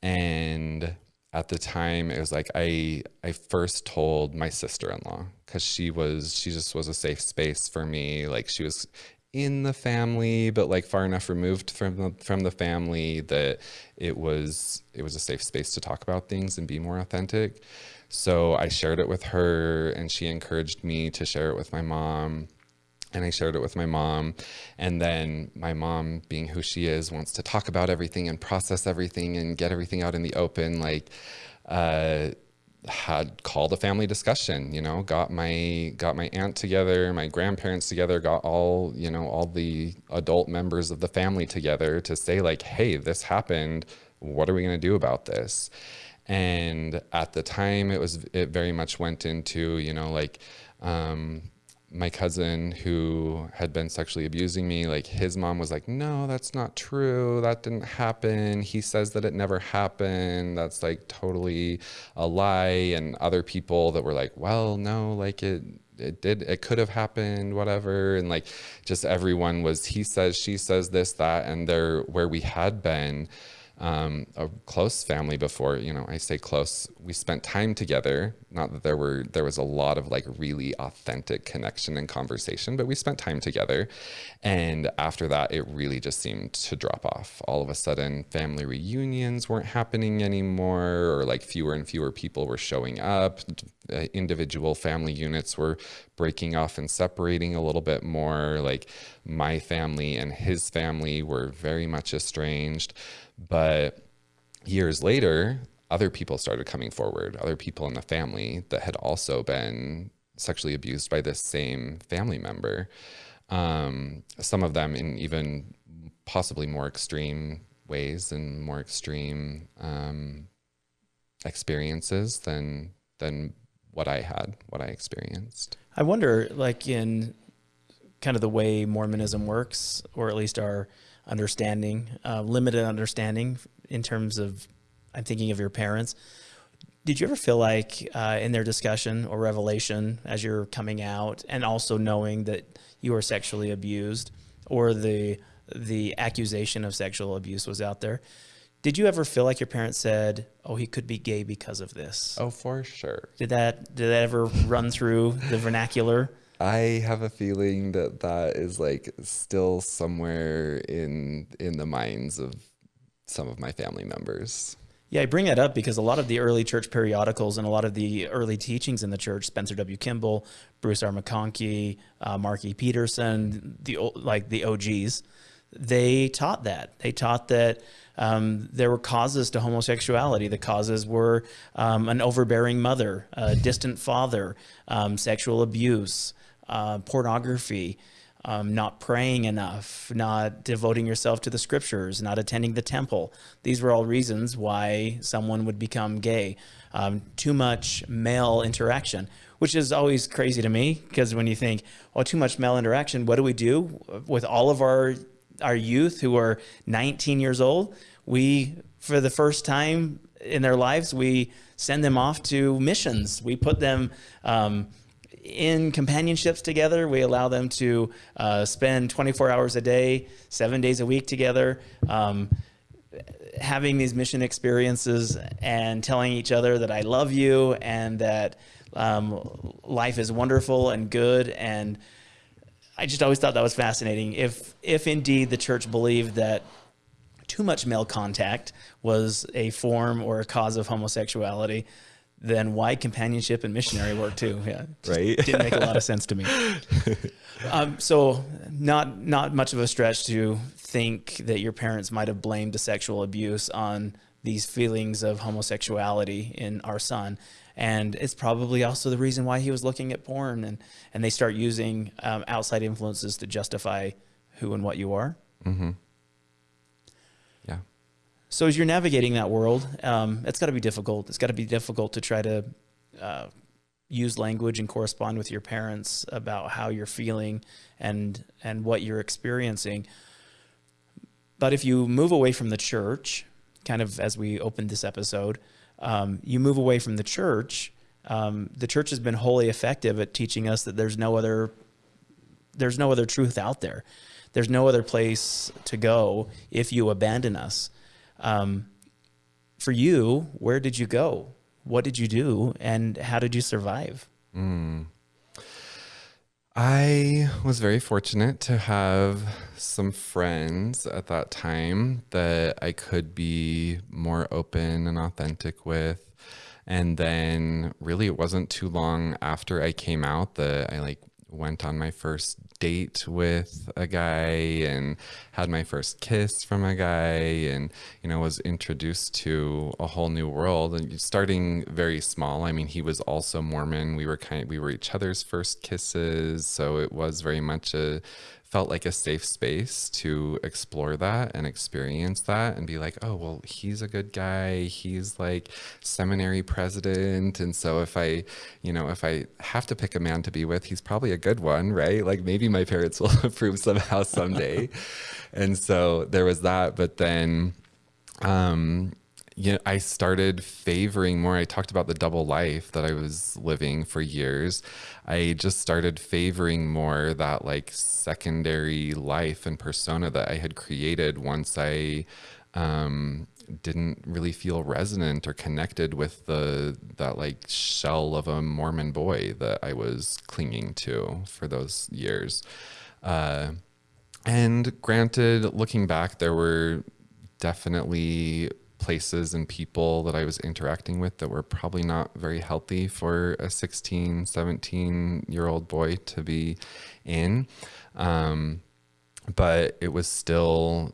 And at the time it was like i i first told my sister-in-law because she was she just was a safe space for me. Like she was in the family but like far enough removed from the from the family that it was it was a safe space to talk about things and be more authentic. So i shared it with her and she encouraged me to share it with my mom and I shared it with my mom. And then my mom, being who she is, wants to talk about everything and process everything and get everything out in the open. Like, uh, had called a family discussion. You know, got my got my aunt together, my grandparents together, got all you know all the adult members of the family together to say like, hey, this happened. What are we going to do about this? And at the time, it was it very much went into you know like. Um, my cousin who had been sexually abusing me, like his mom was like, no, that's not true. That didn't happen. He says that it never happened. That's like totally a lie. And other people that were like, well, no, like it, it did, it could have happened, whatever. And like just everyone was, he says, she says this, that, and they're where we had been um, a close family before. You know, I say close. We spent time together. Not that there were there was a lot of like really authentic connection and conversation, but we spent time together. And after that, it really just seemed to drop off. All of a sudden, family reunions weren't happening anymore, or like fewer and fewer people were showing up. Uh, individual family units were breaking off and separating a little bit more. Like my family and his family were very much estranged. But years later, other people started coming forward, other people in the family that had also been sexually abused by this same family member. Um, some of them in even possibly more extreme ways and more extreme um, experiences than than what I had, what I experienced. I wonder, like in kind of the way Mormonism works, or at least our understanding, uh, limited understanding in terms of, I'm thinking of your parents. Did you ever feel like uh, in their discussion or revelation as you're coming out and also knowing that you were sexually abused or the, the accusation of sexual abuse was out there, did you ever feel like your parents said, "Oh, he could be gay because of this"? Oh, for sure. Did that did that ever run through the vernacular? I have a feeling that that is like still somewhere in in the minds of some of my family members. Yeah, I bring that up because a lot of the early church periodicals and a lot of the early teachings in the church, Spencer W. Kimball, Bruce R. McConkie, uh, Mark E. Petersen, the like the OGs, they taught that. They taught that um, there were causes to homosexuality. The causes were um, an overbearing mother, a distant father, um, sexual abuse, uh, pornography, um, not praying enough, not devoting yourself to the scriptures, not attending the temple. These were all reasons why someone would become gay. Um, too much male interaction, which is always crazy to me because when you think, oh, too much male interaction, what do we do with all of our our youth who are 19 years old? We, for the first time in their lives, we send them off to missions. We put them um, in companionships together. We allow them to uh, spend 24 hours a day, seven days a week together, um, having these mission experiences and telling each other that I love you and that um, life is wonderful and good. And I just always thought that was fascinating. If, if indeed the church believed that too much male contact was a form or a cause of homosexuality, then why companionship and missionary work too? Yeah, right. Didn't make a lot of sense to me. Um, so not not much of a stretch to think that your parents might have blamed the sexual abuse on these feelings of homosexuality in our son. And it's probably also the reason why he was looking at porn and, and they start using um, outside influences to justify who and what you are. Mm-hmm. So as you're navigating that world, um, it's got to be difficult. It's got to be difficult to try to uh, use language and correspond with your parents about how you're feeling and and what you're experiencing. But if you move away from the church, kind of as we opened this episode, um, you move away from the church. Um, the church has been wholly effective at teaching us that there's no other there's no other truth out there. There's no other place to go if you abandon us. Um, for you, where did you go? What did you do? And how did you survive? Mm. I was very fortunate to have some friends at that time that I could be more open and authentic with. And then really it wasn't too long after I came out that I like went on my first date with a guy and had my first kiss from a guy and you know was introduced to a whole new world and starting very small. I mean he was also mormon. We were kind of, we were each other's first kisses. So it was very much a felt like a safe space to explore that and experience that and be like, oh, well, he's a good guy. He's like seminary president. And so if I, you know, if I have to pick a man to be with, he's probably a good one, right? Like maybe my parents will approve somehow someday. and so there was that. But then, um, you know, I started favoring more. I talked about the double life that I was living for years. I just started favoring more that like secondary life and persona that I had created once I um, didn't really feel resonant or connected with the that like shell of a Mormon boy that I was clinging to for those years. Uh, and granted, looking back, there were definitely places and people that I was interacting with that were probably not very healthy for a 16, 17 year old boy to be in. Um, but it was still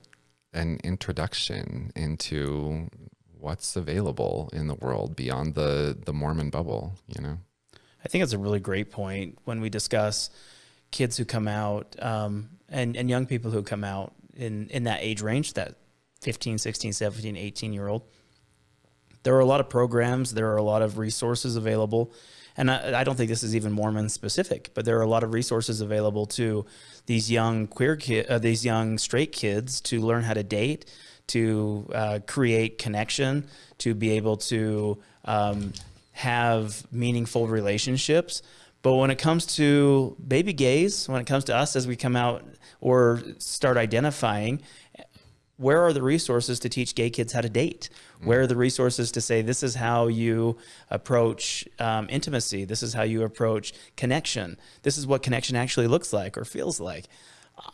an introduction into what's available in the world beyond the, the Mormon bubble, you know? I think it's a really great point when we discuss kids who come out um, and, and young people who come out in, in that age range, that 15, 16, 17, 18 year old. There are a lot of programs, there are a lot of resources available. And I, I don't think this is even Mormon specific, but there are a lot of resources available to these young queer kids, uh, these young straight kids to learn how to date, to uh, create connection, to be able to um, have meaningful relationships. But when it comes to baby gays, when it comes to us as we come out or start identifying where are the resources to teach gay kids how to date? Where are the resources to say this is how you approach um, intimacy? This is how you approach connection. This is what connection actually looks like or feels like.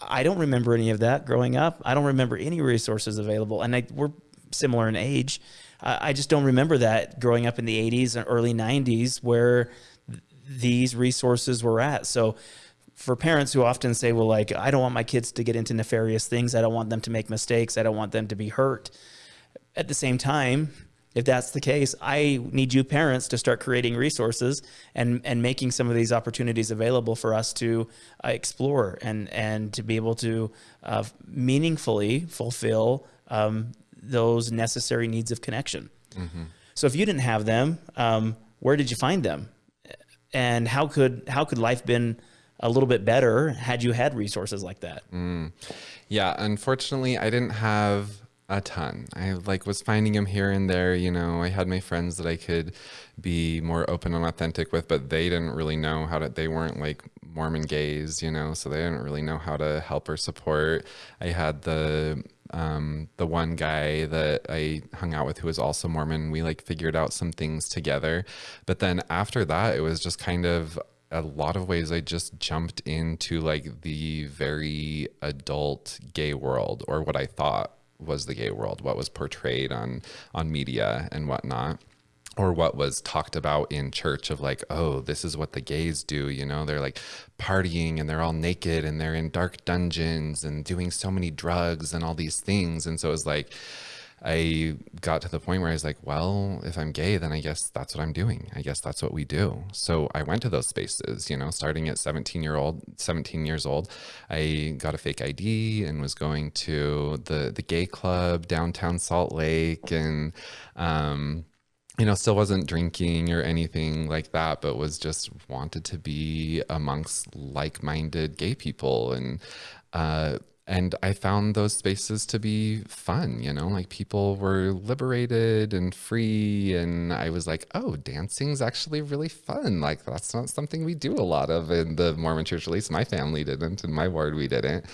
I don't remember any of that growing up. I don't remember any resources available, and I, we're similar in age. I just don't remember that growing up in the 80s and early 90s where th these resources were at. So for parents who often say, well, like, I don't want my kids to get into nefarious things. I don't want them to make mistakes. I don't want them to be hurt. At the same time, if that's the case, I need you parents to start creating resources and, and making some of these opportunities available for us to uh, explore and, and to be able to uh, meaningfully fulfill um, those necessary needs of connection. Mm -hmm. So if you didn't have them, um, where did you find them? And how could, how could life been a little bit better had you had resources like that. Mm. Yeah, unfortunately, I didn't have a ton. I like was finding them here and there, you know, I had my friends that I could be more open and authentic with, but they didn't really know how to, they weren't like Mormon gays, you know, so they didn't really know how to help or support. I had the, um, the one guy that I hung out with who was also Mormon, we like figured out some things together. But then after that, it was just kind of, a lot of ways I just jumped into like the very adult gay world or what I thought was the gay world, what was portrayed on on media and whatnot or what was talked about in church of like, oh, this is what the gays do, you know, they're like partying and they're all naked and they're in dark dungeons and doing so many drugs and all these things. And so it was like, I got to the point where I was like, well, if I'm gay, then I guess that's what I'm doing. I guess that's what we do. So I went to those spaces, you know, starting at 17 year old, 17 years old, I got a fake ID and was going to the, the gay club downtown Salt Lake and, um, you know, still wasn't drinking or anything like that, but was just wanted to be amongst like-minded gay people. And, uh, and I found those spaces to be fun, you know, like people were liberated and free. And I was like, oh, dancing's actually really fun. Like, that's not something we do a lot of in the Mormon church, at least my family didn't, in my ward, we didn't.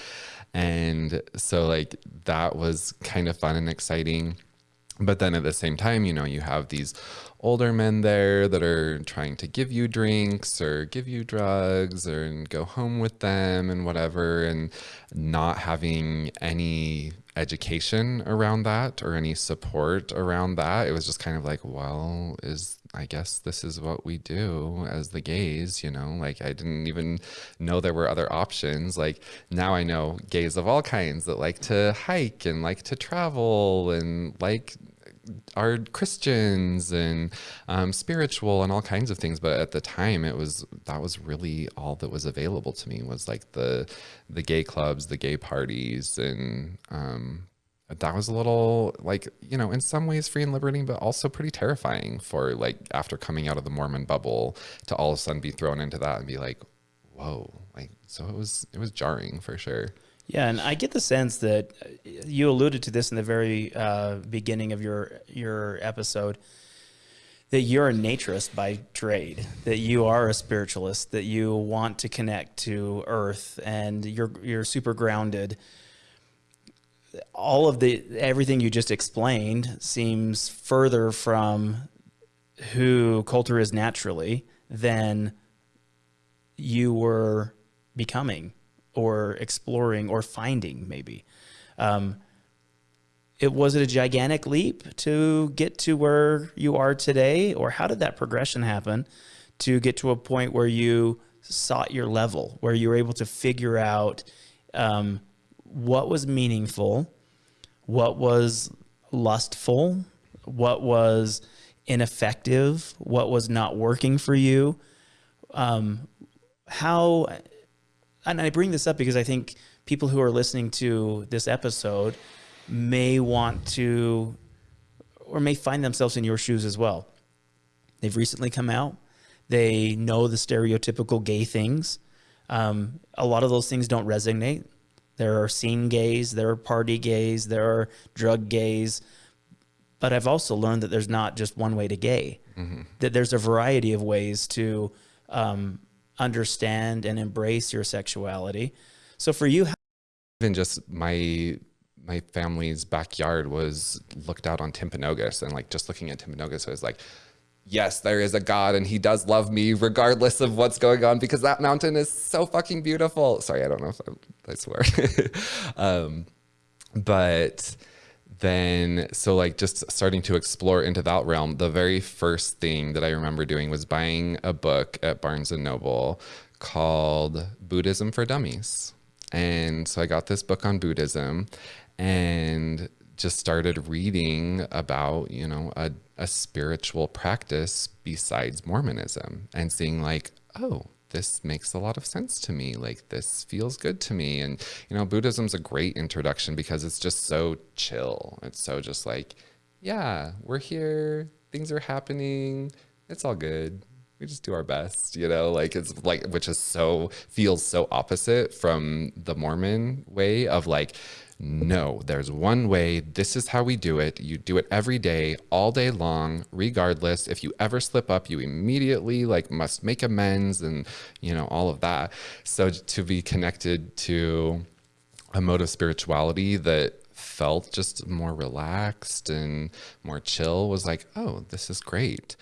And so, like, that was kind of fun and exciting. But then at the same time, you know, you have these older men there that are trying to give you drinks or give you drugs or go home with them and whatever and not having any education around that or any support around that it was just kind of like well is I guess this is what we do as the gays, you know, like I didn't even know there were other options. Like now I know gays of all kinds that like to hike and like to travel and like are Christians and um, spiritual and all kinds of things. But at the time, it was that was really all that was available to me was like the the gay clubs, the gay parties, and um, that was a little like you know in some ways free and liberating but also pretty terrifying for like after coming out of the mormon bubble to all of a sudden be thrown into that and be like whoa like so it was it was jarring for sure yeah and i get the sense that uh, you alluded to this in the very uh, beginning of your your episode that you're a naturist by trade that you are a spiritualist that you want to connect to earth and you're you're super grounded. All of the everything you just explained seems further from who Colter is naturally than you were becoming or exploring or finding maybe. Um, it was it a gigantic leap to get to where you are today or how did that progression happen to get to a point where you sought your level where you were able to figure out um, what was meaningful, what was lustful, what was ineffective, what was not working for you. Um, how, and I bring this up because I think people who are listening to this episode may want to, or may find themselves in your shoes as well. They've recently come out. They know the stereotypical gay things. Um, a lot of those things don't resonate. There are scene gays, there are party gays, there are drug gays. But I've also learned that there's not just one way to gay, mm-hmm. that there's a variety of ways to um, understand and embrace your sexuality. So for you, even just my my family's backyard was looked out on Timpanogos and like just looking at Timpanogos, I was like, yes, there is a God and he does love me regardless of what's going on because that mountain is so fucking beautiful. Sorry, I don't know if I, I swear. um, but then, so like just starting to explore into that realm, the very first thing that I remember doing was buying a book at Barnes and Noble called Buddhism for Dummies. And so I got this book on Buddhism and just started reading about, you know, a a spiritual practice besides Mormonism and seeing like, oh, this makes a lot of sense to me. Like this feels good to me. And, you know, Buddhism's a great introduction because it's just so chill. It's so just like, yeah, we're here. Things are happening. It's all good. We just do our best, you know, like it's like, which is so, feels so opposite from the Mormon way of like, no, there's one way. This is how we do it. You do it every day, all day long, regardless. If you ever slip up, you immediately like must make amends and, you know, all of that. So to be connected to a mode of spirituality that felt just more relaxed and more chill was like, oh, this is great.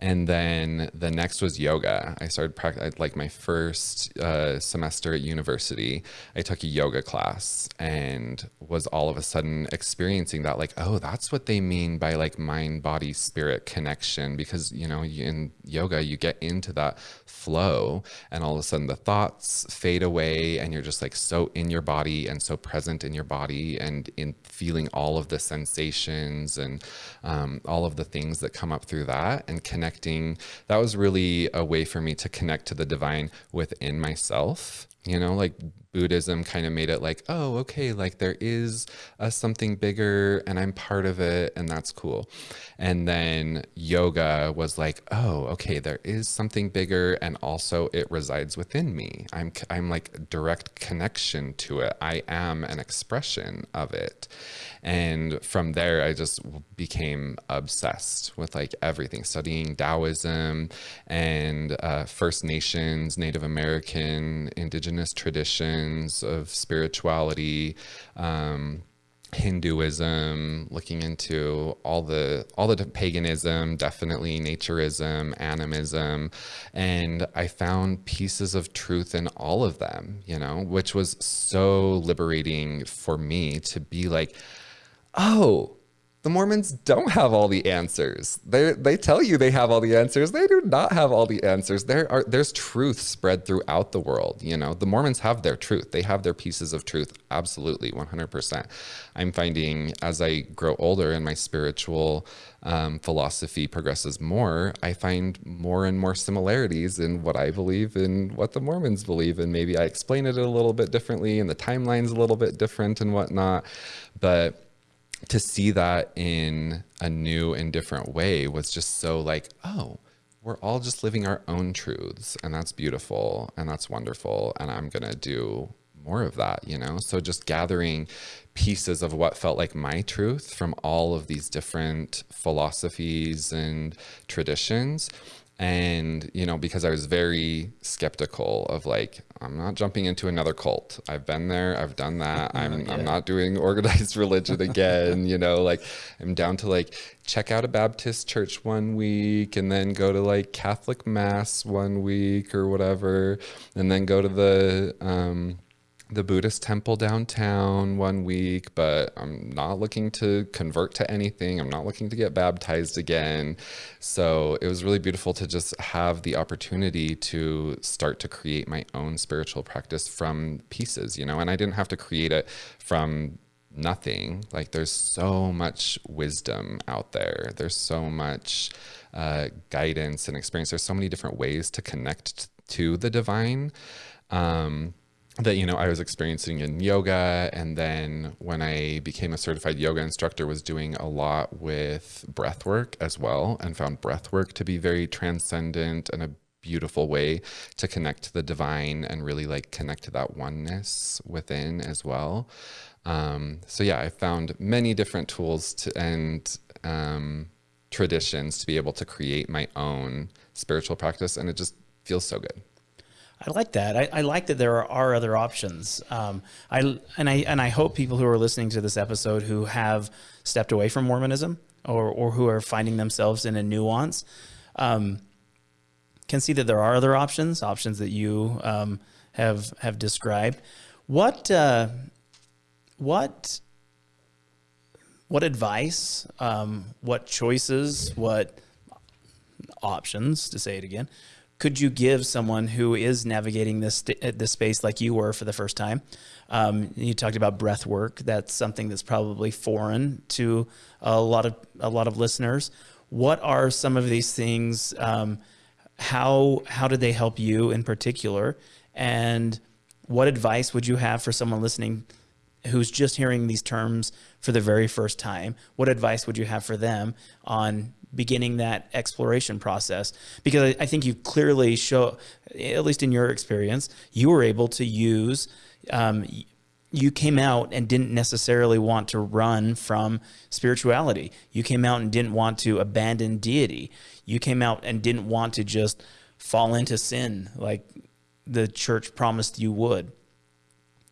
And then the next was yoga. I started practicing like my first uh, semester at university. I took a yoga class and was all of a sudden experiencing that, like, oh, that's what they mean by like mind, body, spirit connection. Because, you know, in yoga, you get into that flow and all of a sudden the thoughts fade away and you're just like so in your body and so present in your body and in feeling all of the sensations and um, all of the things that come up through that and connect connecting. That was really a way for me to connect to the divine within myself. You know, like Buddhism kind of made it like, oh, okay, like there is a something bigger and I'm part of it and that's cool. And then yoga was like, oh, okay, there is something bigger and also it resides within me. I'm I'm like direct connection to it. I am an expression of it. And from there, I just became obsessed with like everything, studying Taoism and uh, First Nations, Native American, indigenous traditions of spirituality. Um, Hinduism, looking into all the all the paganism, definitely naturism, animism, and I found pieces of truth in all of them, you know, which was so liberating for me to be like, oh, the Mormons don't have all the answers. They they tell you they have all the answers. They do not have all the answers. There are there's truth spread throughout the world. You know, the Mormons have their truth. They have their pieces of truth. Absolutely, 100%. I'm finding as I grow older and my spiritual um, philosophy progresses more, I find more and more similarities in what I believe and what the Mormons believe. And maybe I explain it a little bit differently, and the timeline's a little bit different and whatnot. But to see that in a new and different way was just so like, oh, we're all just living our own truths and that's beautiful and that's wonderful and I'm going to do more of that, you know? So just gathering pieces of what felt like my truth from all of these different philosophies and traditions and you know because i was very skeptical of like i'm not jumping into another cult. I've been there. I've done that. I'm, yeah. I'm not doing organized religion again you know like i'm down to like check out a baptist church one week and then go to like catholic mass one week or whatever and then go to the um the Buddhist temple downtown one week, but I'm not looking to convert to anything. I'm not looking to get baptized again. So it was really beautiful to just have the opportunity to start to create my own spiritual practice from pieces, you know, and I didn't have to create it from nothing. Like there's so much wisdom out there. There's so much uh, guidance and experience. There's so many different ways to connect to the divine. Um, that you know I was experiencing in yoga and then when I became a certified yoga instructor was doing a lot with breath work as well and found breath work to be very transcendent and a beautiful way to connect to the divine and really like connect to that oneness within as well. Um, so yeah I found many different tools to, and um, traditions to be able to create my own spiritual practice and it just feels so good I like that. I, I, like that there are other options. Um, I and I and I hope people who are listening to this episode who have stepped away from Mormonism or or who are finding themselves in a nuance um, can see that there are other options, options that you um, have have described. What uh, what what advice, um, what choices, what options to say it again could you give someone who is navigating this this space like you were for the first time? Um, you talked about breath work. That's something that's probably foreign to a lot of a lot of listeners. What are some of these things? Um, how how did they help you in particular? And what advice would you have for someone listening who's just hearing these terms for the very first time? What advice would you have for them on beginning that exploration process because I, think you clearly show, at least in your experience, you were able to use, um, you came out and didn't necessarily want to run from spirituality. You came out and didn't want to abandon deity. You came out and didn't want to just fall into sin like the church promised you would.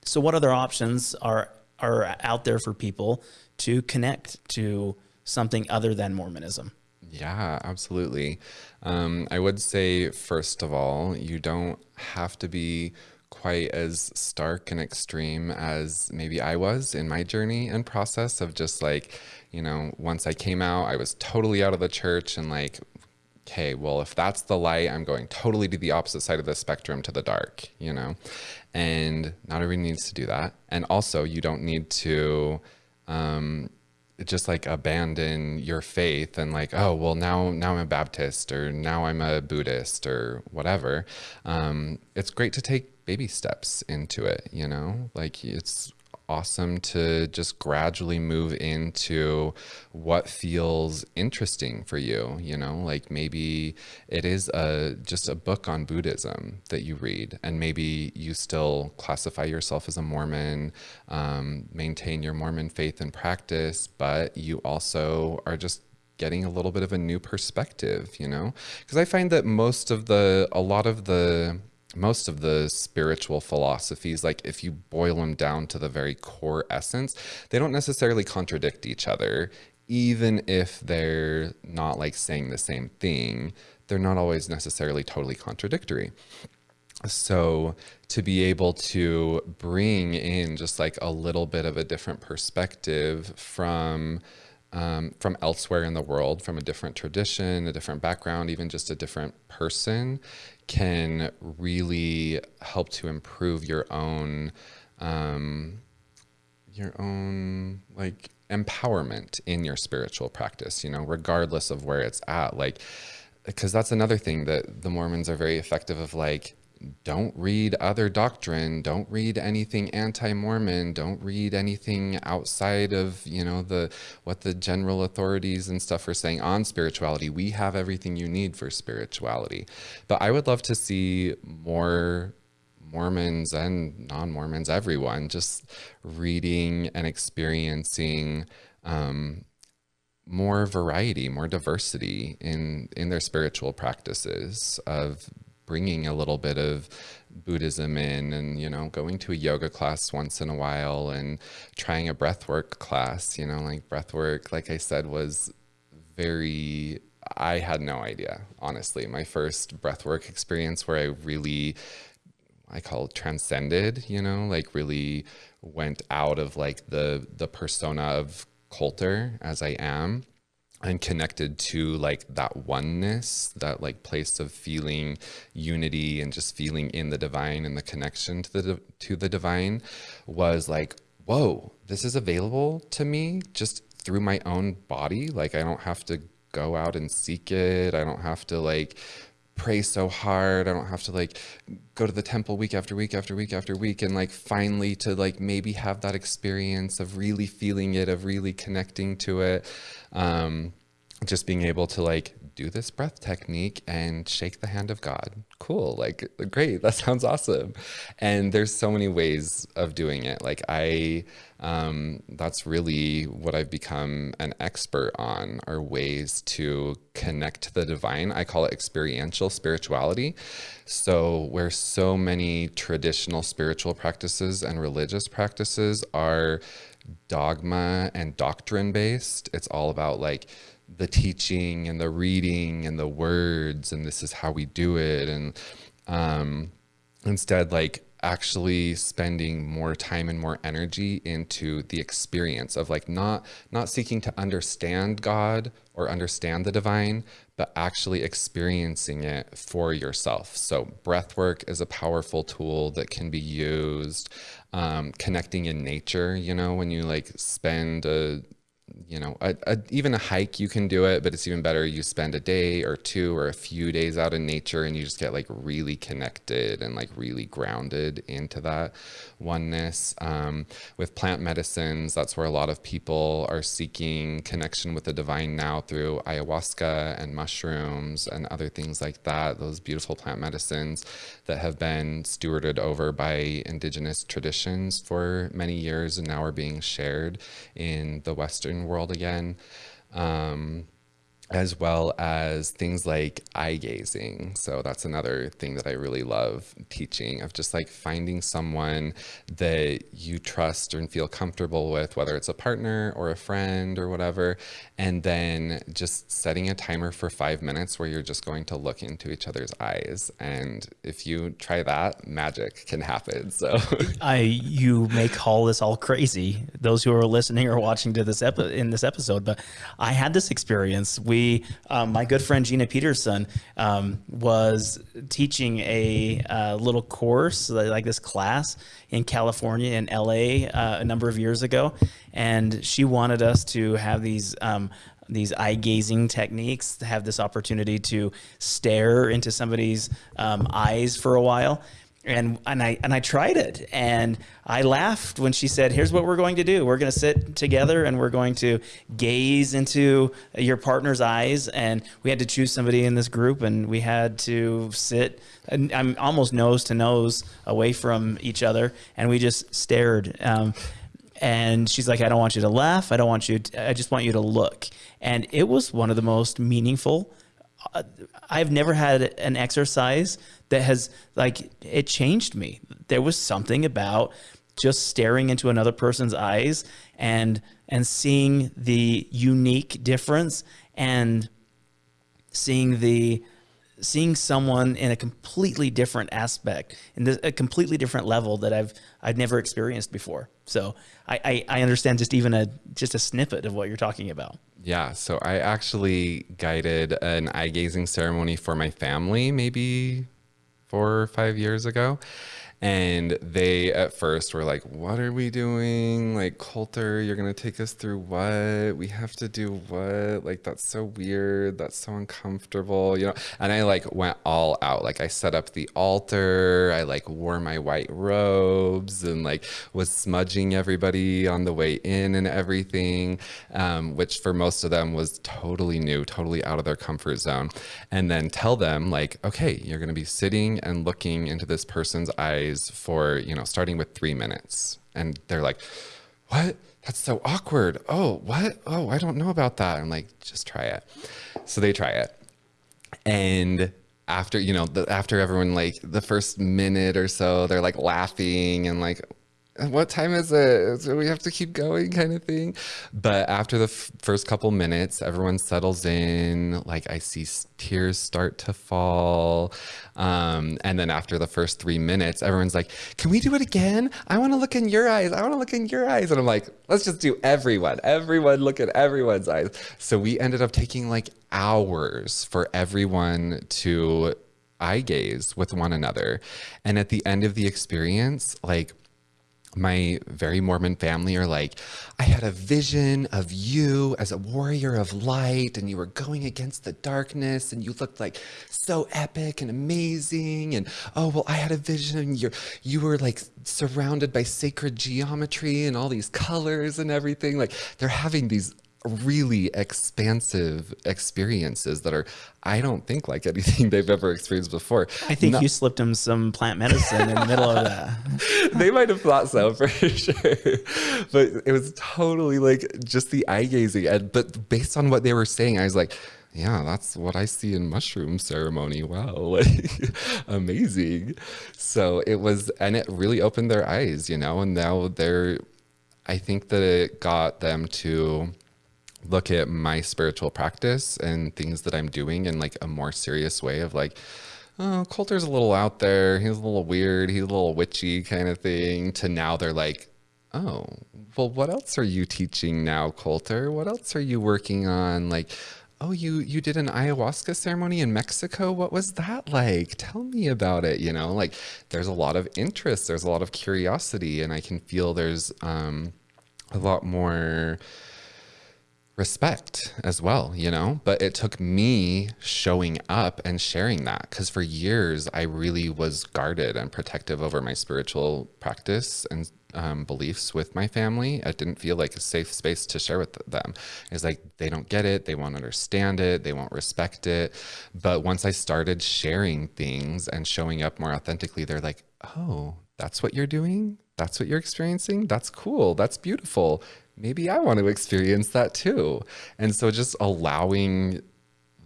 So what other options are are out there for people to connect to something other than Mormonism? Yeah, absolutely. Um, I would say, first of all, you don't have to be quite as stark and extreme as maybe I was in my journey and process of just like, you know, once I came out, I was totally out of the church and like, okay, well, if that's the light, I'm going totally to the opposite side of the spectrum to the dark, you know? And not everyone needs to do that. And also, you don't need to, um, just like abandon your faith and like oh well now now i'm a baptist or now i'm a buddhist or whatever um, it's great to take baby steps into it you know? Like it's awesome to just gradually move into what feels interesting for you you know? Like maybe it is a just a book on buddhism that you read and maybe you still classify yourself as a mormon um, maintain your mormon faith and practice but you also are just getting a little bit of a new perspective you know? Because i find that most of the a lot of the most of the spiritual philosophies, like if you boil them down to the very core essence, they don't necessarily contradict each other, even if they're not like saying the same thing. They're not always necessarily totally contradictory. So to be able to bring in just like a little bit of a different perspective from um, from elsewhere in the world, from a different tradition, a different background, even just a different person, can really help to improve your own, um, your own like empowerment in your spiritual practice. You know, regardless of where it's at, like because that's another thing that the Mormons are very effective of like don't read other doctrine don't read anything anti-mormon don't read anything outside of you know the what the general authorities and stuff are saying on spirituality. We have everything you need for spirituality. But i would love to see more mormons and non-mormons everyone just reading and experiencing um, more variety, more diversity in in their spiritual practices of bringing a little bit of Buddhism in and, you know, going to a yoga class once in a while and trying a breathwork class, you know, like breathwork, like I said, was very, I had no idea, honestly. My first breathwork experience where I really, I call it transcended, you know, like really went out of like the, the persona of Colter as I am and connected to like that oneness that like place of feeling unity and just feeling in the divine and the connection to the to the divine was like whoa this is available to me just through my own body. Like i don't have to go out and seek it. I don't have to like pray so hard. I don't have to like go to the temple week after week after week after week and like finally to like maybe have that experience of really feeling it, of really connecting to it. Um, just being able to like do this breath technique and shake the hand of God. Cool. Like, great. That sounds awesome. And there's so many ways of doing it. Like, I, um, that's really what I've become an expert on are ways to connect to the divine. I call it experiential spirituality. So, where so many traditional spiritual practices and religious practices are dogma and doctrine based, it's all about like, the teaching and the reading and the words and this is how we do it. And um, instead like actually spending more time and more energy into the experience of like not not seeking to understand God or understand the divine but actually experiencing it for yourself. So breath work is a powerful tool that can be used um, connecting in nature you know when you like spend a you know, a, a, even a hike, you can do it, but it's even better. You spend a day or two or a few days out in nature and you just get like really connected and like really grounded into that oneness. Um, with plant medicines, that's where a lot of people are seeking connection with the divine now through ayahuasca and mushrooms and other things like that. Those beautiful plant medicines that have been stewarded over by indigenous traditions for many years and now are being shared in the Western world again. Um, as well as things like eye gazing. So that's another thing that I really love teaching of just like finding someone that you trust and feel comfortable with, whether it's a partner or a friend or whatever, and then just setting a timer for five minutes where you're just going to look into each other's eyes. And if you try that, magic can happen. So I you may call this all crazy, those who are listening or watching to this epi- in this episode, but I had this experience. We we, um, my good friend Gina Peterson um, was teaching a uh, little course, like this class in California in LA uh, a number of years ago. And she wanted us to have these um, these eye gazing techniques, to have this opportunity to stare into somebody's um, eyes for a while and and I and I tried it and I laughed when she said, "Here's what we're going to do. We're going to sit together and we're going to gaze into your partner's eyes." And we had to choose somebody in this group, and we had to sit. And I'm almost nose to nose away from each other, and we just stared. Um, and she's like, "I don't want you to laugh. I don't want you. To, I just want you to look." And it was one of the most meaningful. Uh, I've never had an exercise that has like it changed me. There was something about just staring into another person's eyes and and seeing the unique difference and seeing the seeing someone in a completely different aspect, in this, a completely different level that I've I've never experienced before. So I, I, I understand just even a just a snippet of what you're talking about. Yeah, so I actually guided an eye gazing ceremony for my family maybe four or five years ago. And they at first were like, What are we doing? Like, Colter, you're going to take us through what? We have to do what? Like, that's so weird. That's so uncomfortable, you know? And I like went all out. Like, I set up the altar. I like wore my white robes and like was smudging everybody on the way in and everything, um, which for most of them was totally new, totally out of their comfort zone. And then tell them, like, okay, you're going to be sitting and looking into this person's eyes for, you know, starting with three minutes. And they're like, what? That's so awkward. Oh, what? Oh, I don't know about that. I'm like, just try it. So they try it. And after, you know, the, after everyone, like the first minute or so, they're like laughing and like, what time is it? So we have to keep going kind of thing. But after the first couple minutes, everyone settles in. Like I see tears start to fall. Um, and then after the first three minutes, everyone's like, can we do it again? I want to look in your eyes. I want to look in your eyes. And I'm like, let's just do everyone. Everyone look at everyone's eyes. So we ended up taking like hours for everyone to eye gaze with one another. And at the end of the experience, like, my very Mormon family are like, I had a vision of you as a warrior of light, and you were going against the darkness, and you looked like so epic and amazing. And oh, well, I had a vision, and you you were like surrounded by sacred geometry and all these colors and everything. Like they're having these really expansive experiences that are I don't think like anything they've ever experienced before. I think Not, you slipped them some plant medicine in the middle of that. they might have thought so for sure. But it was totally like just the eye gazing. And but based on what they were saying, I was like, yeah, that's what I see in mushroom ceremony. Wow, amazing. So it was, and it really opened their eyes, you know, and now they're, I think that it got them to look at my spiritual practice and things that I'm doing in like a more serious way of like, oh, Colter's a little out there. He's a little weird. He's a little witchy kind of thing. To now they're like, oh, well, what else are you teaching now, Colter? What else are you working on? Like, oh, you you did an ayahuasca ceremony in Mexico. What was that like? Tell me about it. You know, like there's a lot of interest. There's a lot of curiosity, and I can feel there's um, a lot more respect as well, you know? But it took me showing up and sharing that because for years I really was guarded and protective over my spiritual practice and um, beliefs with my family. It didn't feel like a safe space to share with them. It's like they don't get it, they won't understand it, they won't respect it. But once I started sharing things and showing up more authentically, they're like, oh, that's what you're doing? That's what you're experiencing? That's cool. That's beautiful maybe I want to experience that too. And so just allowing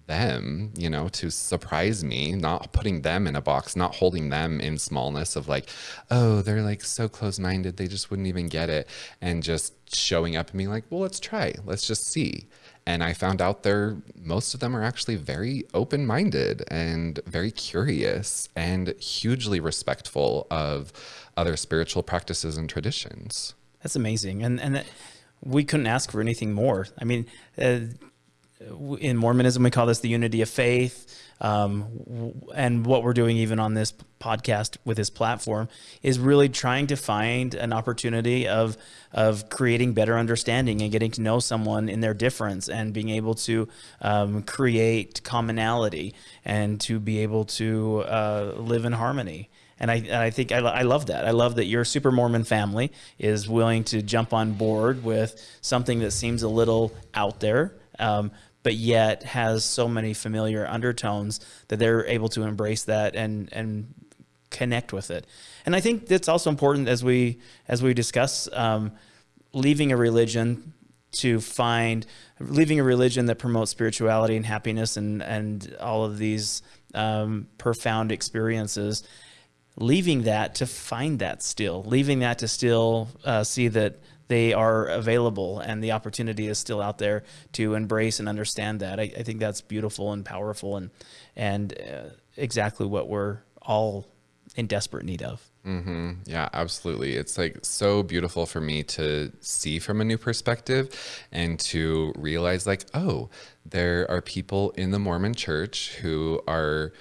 them, you know, to surprise me, not putting them in a box, not holding them in smallness of like, oh, they're like so close minded, they just wouldn't even get it. And just showing up and being like, well, let's try, let's just see. And I found out they're, most of them are actually very open minded and very curious and hugely respectful of other spiritual practices and traditions. That's amazing. And, and that, we couldn't ask for anything more. I mean, uh, in Mormonism, we call this the unity of faith. Um, and what we're doing even on this podcast with this platform is really trying to find an opportunity of of creating better understanding and getting to know someone in their difference and being able to um, create commonality and to be able to uh, live in harmony. And I, and I think I, I love that. I love that your super Mormon family is willing to jump on board with something that seems a little out there, um, but yet has so many familiar undertones that they're able to embrace that and, and connect with it. And I think that's also important as we, as we discuss um, leaving a religion to find leaving a religion that promotes spirituality and happiness and and all of these um, profound leaving that to find that still, leaving that to still uh, see that they are available and the opportunity is still out there to embrace and understand that. I, I think that's beautiful and powerful and, and uh, exactly what we're all in desperate need of. Mm-hmm. Yeah, absolutely. It's like so beautiful for me to see from a new perspective and to realize, like, oh, there are people in the Mormon church who are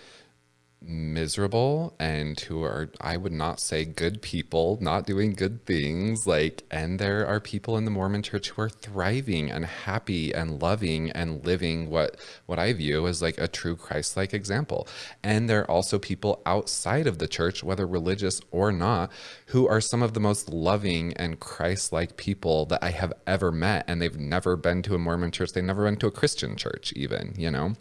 miserable and who are I would not say good people, not doing good things like and there are people in the Mormon church who are thriving and happy and loving and living what what I view as like a true Christ-like example. And there are also people outside of the church whether religious or not who are some of the most loving and Christ-like people that I have ever met and they've never been to a Mormon church, they've never been to a Christian church even, you know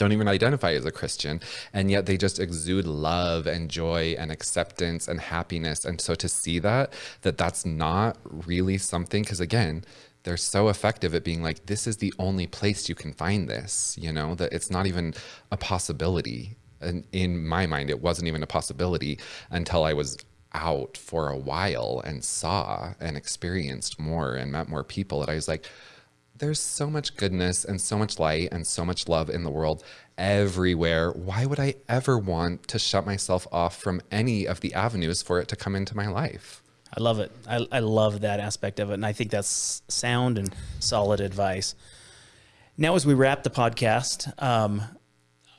don't even identify as a Christian, and yet they just exude love and joy and acceptance and happiness. And so to see that, that that's not really something, because again, they're so effective at being like, this is the only place you can find this, you know, that it's not even a possibility. And in my mind, it wasn't even a possibility until I was out for a while and saw and experienced more and met more people that I was like, there's so much goodness and so much light and so much love in the world everywhere. Why would I ever want to shut myself off from any of the avenues for it to come into my life? I love it. I, I love that aspect of it. And I think that's sound and solid advice. Now, as we wrap the podcast, um,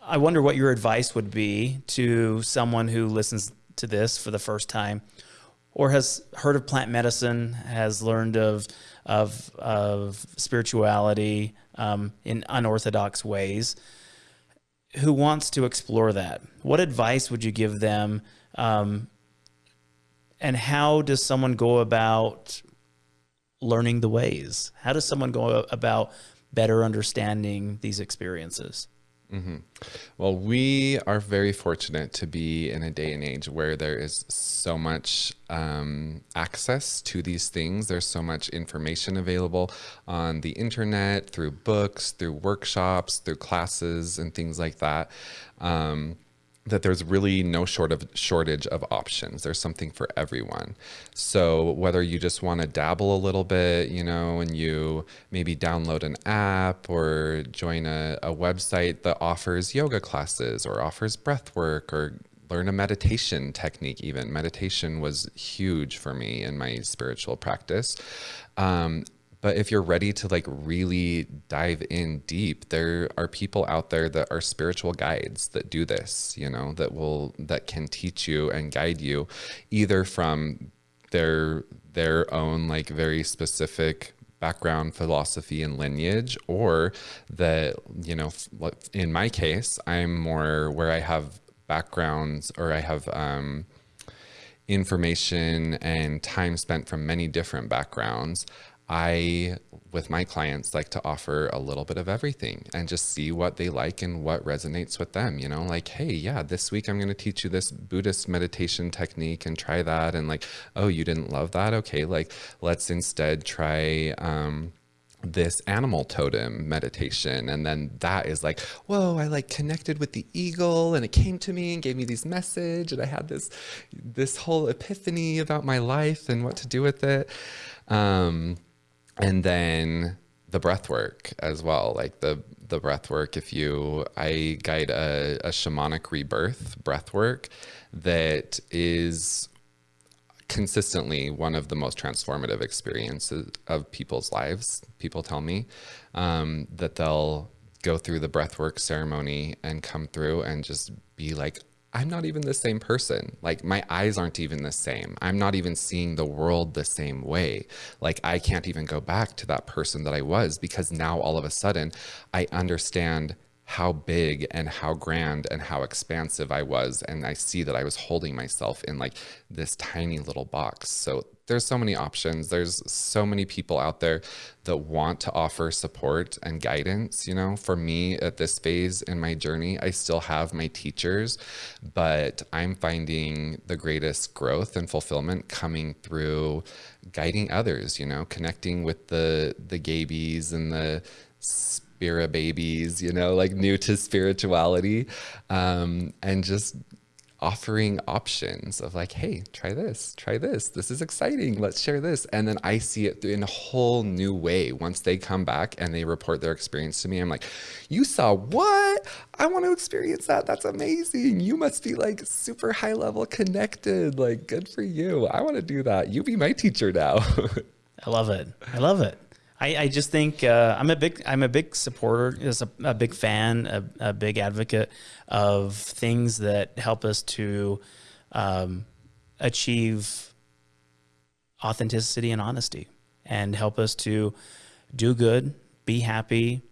I wonder what your advice would be to someone who listens to this for the first time or has heard of plant medicine, has learned of of, of spirituality um, in unorthodox ways, who wants to explore that. What advice would you give them? Um, and how does someone go about learning the ways? How does someone go about better understanding these experiences? Mm-hmm. Well, we are very fortunate to be in a day and age where there is so much um, access to these things. There's so much information available on the internet, through books, through workshops, through classes, and things like that. Um, that there's really no short of shortage of options. There's something for everyone. So whether you just want to dabble a little bit, you know, and you maybe download an app or join a, a website that offers yoga classes or offers breath work or learn a meditation technique even meditation was huge for me in my spiritual practice um, but if you're ready to like really dive in deep, there are people out there that are spiritual guides that do this, you know, that will that can teach you and guide you either from their their own like very specific background philosophy and lineage or that you know in my case i'm more where i have backgrounds or i have um, information and time spent from many different backgrounds I, with my clients, like to offer a little bit of everything and just see what they like and what resonates with them. You know, like, hey, yeah, this week I'm going to teach you this Buddhist meditation technique and try that. And like, oh, you didn't love that? Okay, like, let's instead try, um, this animal totem meditation and then that is like whoa i like connected with the eagle and it came to me and gave me these message and i had this this whole epiphany about my life and what to do with it um and then the breath work as well like the the breath work if you i guide a, a shamanic rebirth breath work that is consistently one of the most transformative experiences of people's lives. People tell me um, that they'll go through the breath work ceremony and come through and just be like I'm not even the same person. Like my eyes aren't even the same. I'm not even seeing the world the same way. Like I can't even go back to that person that I was because now all of a sudden I understand how big and how grand and how expansive I was. And I see that I was holding myself in like this tiny little box. So there's so many options. There's so many people out there that want to offer support and guidance. You know, for me at this phase in my journey, I still have my teachers, but I'm finding the greatest growth and fulfillment coming through guiding others, you know, connecting with the the gabies and the Spira babies, you know, like new to spirituality, um, and just offering options of like, hey, try this, try this. This is exciting. Let's share this. And then I see it in a whole new way. Once they come back and they report their experience to me, I'm like, you saw what? I want to experience that. That's amazing. You must be like super high level connected. Like, good for you. I want to do that. You be my teacher now. I love it. I love it. I, I just think uh, I'm a big I'm a big supporter, is a, a big fan, a, a, big advocate of things that help us to um, achieve authenticity and honesty, and help us to do good, be happy,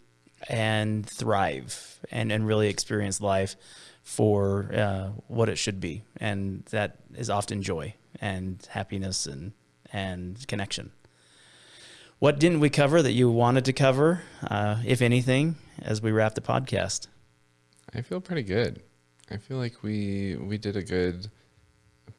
and thrive, and and really experience life for uh, what it should be, and that is often joy and happiness and and connection. What didn't we cover that you wanted to cover, uh, if anything, as we wrap the podcast? I feel pretty good. I feel like we we did a good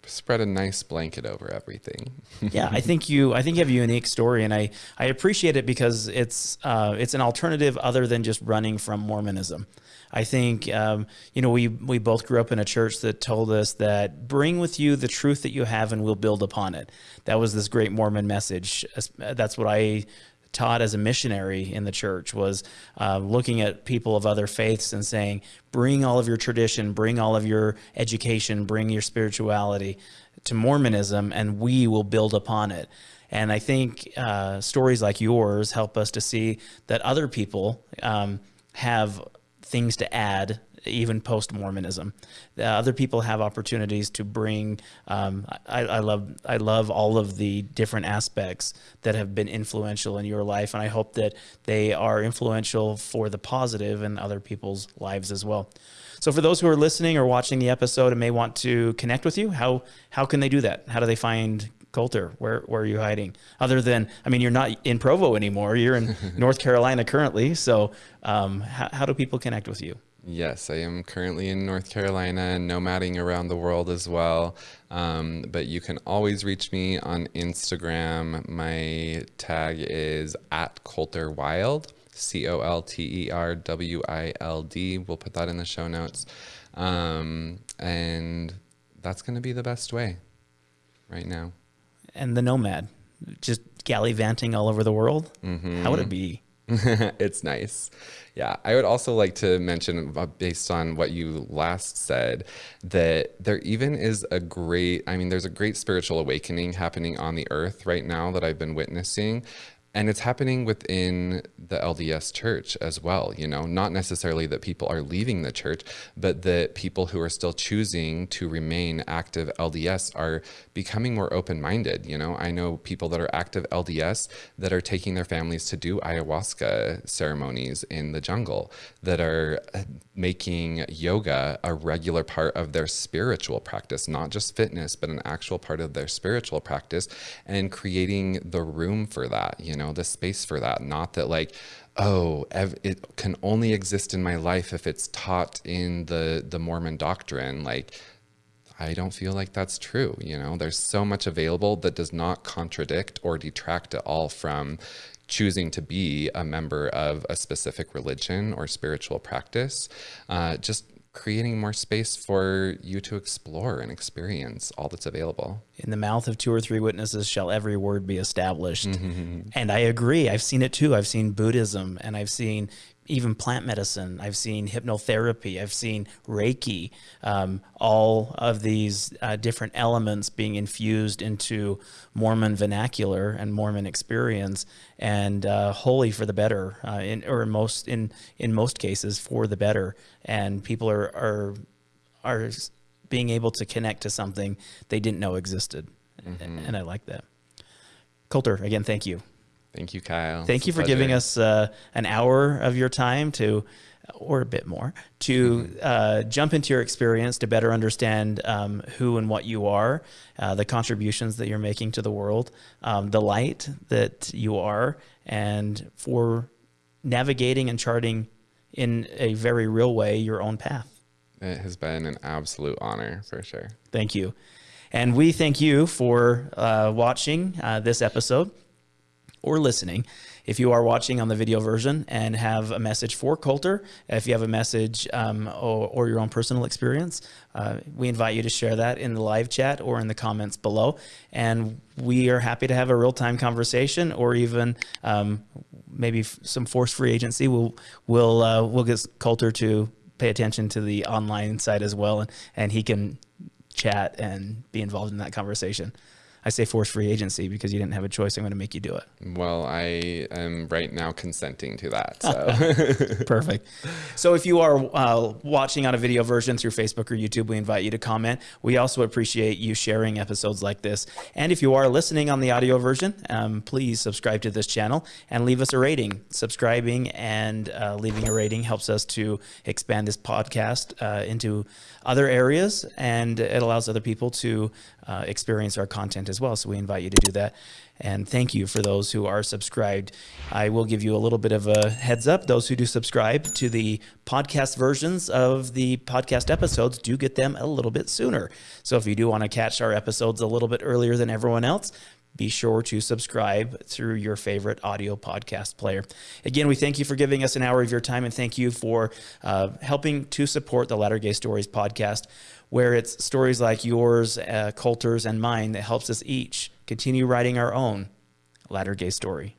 spread a nice blanket over everything. yeah, I think you I think you have a unique story, and I I appreciate it because it's uh, it's an alternative other than just running from Mormonism. I think, um, you know, we, we both grew up in a church that told us that bring with you the truth that you have and we'll build upon it. That was this great Mormon message. That's what I taught as a missionary in the church was uh, looking at people of other faiths and saying, bring all of your tradition, bring all of your education, bring your spirituality to Mormonism, and we will build upon it. And I think uh, stories like yours help us to see that other people um, have things to add even post Mormonism. Uh, other people have opportunities to bring. Um, I, I, love I love all of the different aspects that have been influential in your life, and I hope that they are influential for the positive in other people's lives as well. So, for those who are listening or watching the episode and may want to connect with you, how how can they do that? How do they find Colter, where where are you hiding? Other than, I mean, you're not in Provo anymore. You're in North Carolina currently. So, um, how, how do people connect with you? Yes, I am currently in North Carolina and nomading around the world as well. Um, but you can always reach me on Instagram. My tag is at Colter Wild, C O L T E R W I L D. We'll put that in the show notes. Um, and that's going to be the best way right now and the Nomad, just gallivanting all over the world. Mm-hmm. How would it be? it's nice. Yeah. I would also like to mention, uh, based on what you last said, that there even is a great, I mean, there's a great spiritual awakening happening on the earth right now that I've been witnessing and it's happening within the LDS church as well, you know, not necessarily that people are leaving the church, but that people who are still choosing to remain active LDS are becoming more open minded. You know, I know people that are active LDS that are taking their families to do ayahuasca ceremonies in the jungle, that are uh, making yoga a regular part of their spiritual practice, not just fitness, but an actual part of their spiritual practice, and creating the room for that, you know know, the space for that. Not that like, oh, it can only exist in my life if it's taught in the the Mormon doctrine. Like, I don't feel like that's true. You know, there's so much available that does not contradict or detract at all from choosing to be a member of a specific religion or spiritual practice. Uh, just creating more space for you to explore and experience all that's available. In the mouth of two or three witnesses shall every word be established. Mm-hmm. And I agree. I've seen it too. I've seen Buddhism and I've seen even plant medicine. I've seen hypnotherapy. I've seen Reiki. Um, all of these uh, different elements being infused into Mormon vernacular and Mormon experience, and uh, wholly for the better, uh, in, or in most in in most cases for the better. And people are are are being able to connect to something they didn't know existed, mm-hmm. and I like that. Colter, again, thank you. Thank you, Kyle. Thank it's you for giving us uh, an hour of your time to, or a bit more, to mm-hmm. uh, jump into your experience to better understand um, who and what you are, uh, the contributions that you're making to the world, um, the light that you are, and for navigating and charting in a very real way your own path. It has been an absolute honor for sure. Thank you. And we thank you for uh, watching uh, this episode. Or listening. If you are watching on the video version and have a message for Colter, if you have a message um, or, or, your own personal experience, uh, we invite you to share that in the live chat or in the comments below. And we are happy to have a real time conversation or even um, maybe some force free agency. We'll, we'll, uh, we'll get Colter to pay attention to the online side as well, and, and he can chat and be involved in that conversation. I say force free agency because you didn't have a choice. I'm going to make you do it. Well, I am right now consenting to that. So perfect. So if you are uh, watching on a video version through Facebook or YouTube, we invite you to comment. We also appreciate you sharing episodes like this. And if you are listening on the audio version, um, please subscribe to this channel and leave us a rating. Subscribing and uh, leaving a rating helps us to expand this podcast uh, into other areas and it allows other people to uh, experience our content as well. So we invite you to do that. And thank you for those who are subscribed. I will give you a little bit of a heads up. Those who do subscribe to the podcast versions of the podcast episodes do get them a little bit sooner. So if you do want to catch our episodes a little bit earlier than everyone else, be sure to subscribe through your favorite audio podcast player. Again, we thank you for giving us an hour of your time and thank you for uh, helping to support the Latter Gay Stories podcast, where it's stories like yours, uh, Colter's, and mine that helps us each continue writing our own Latter Gay story.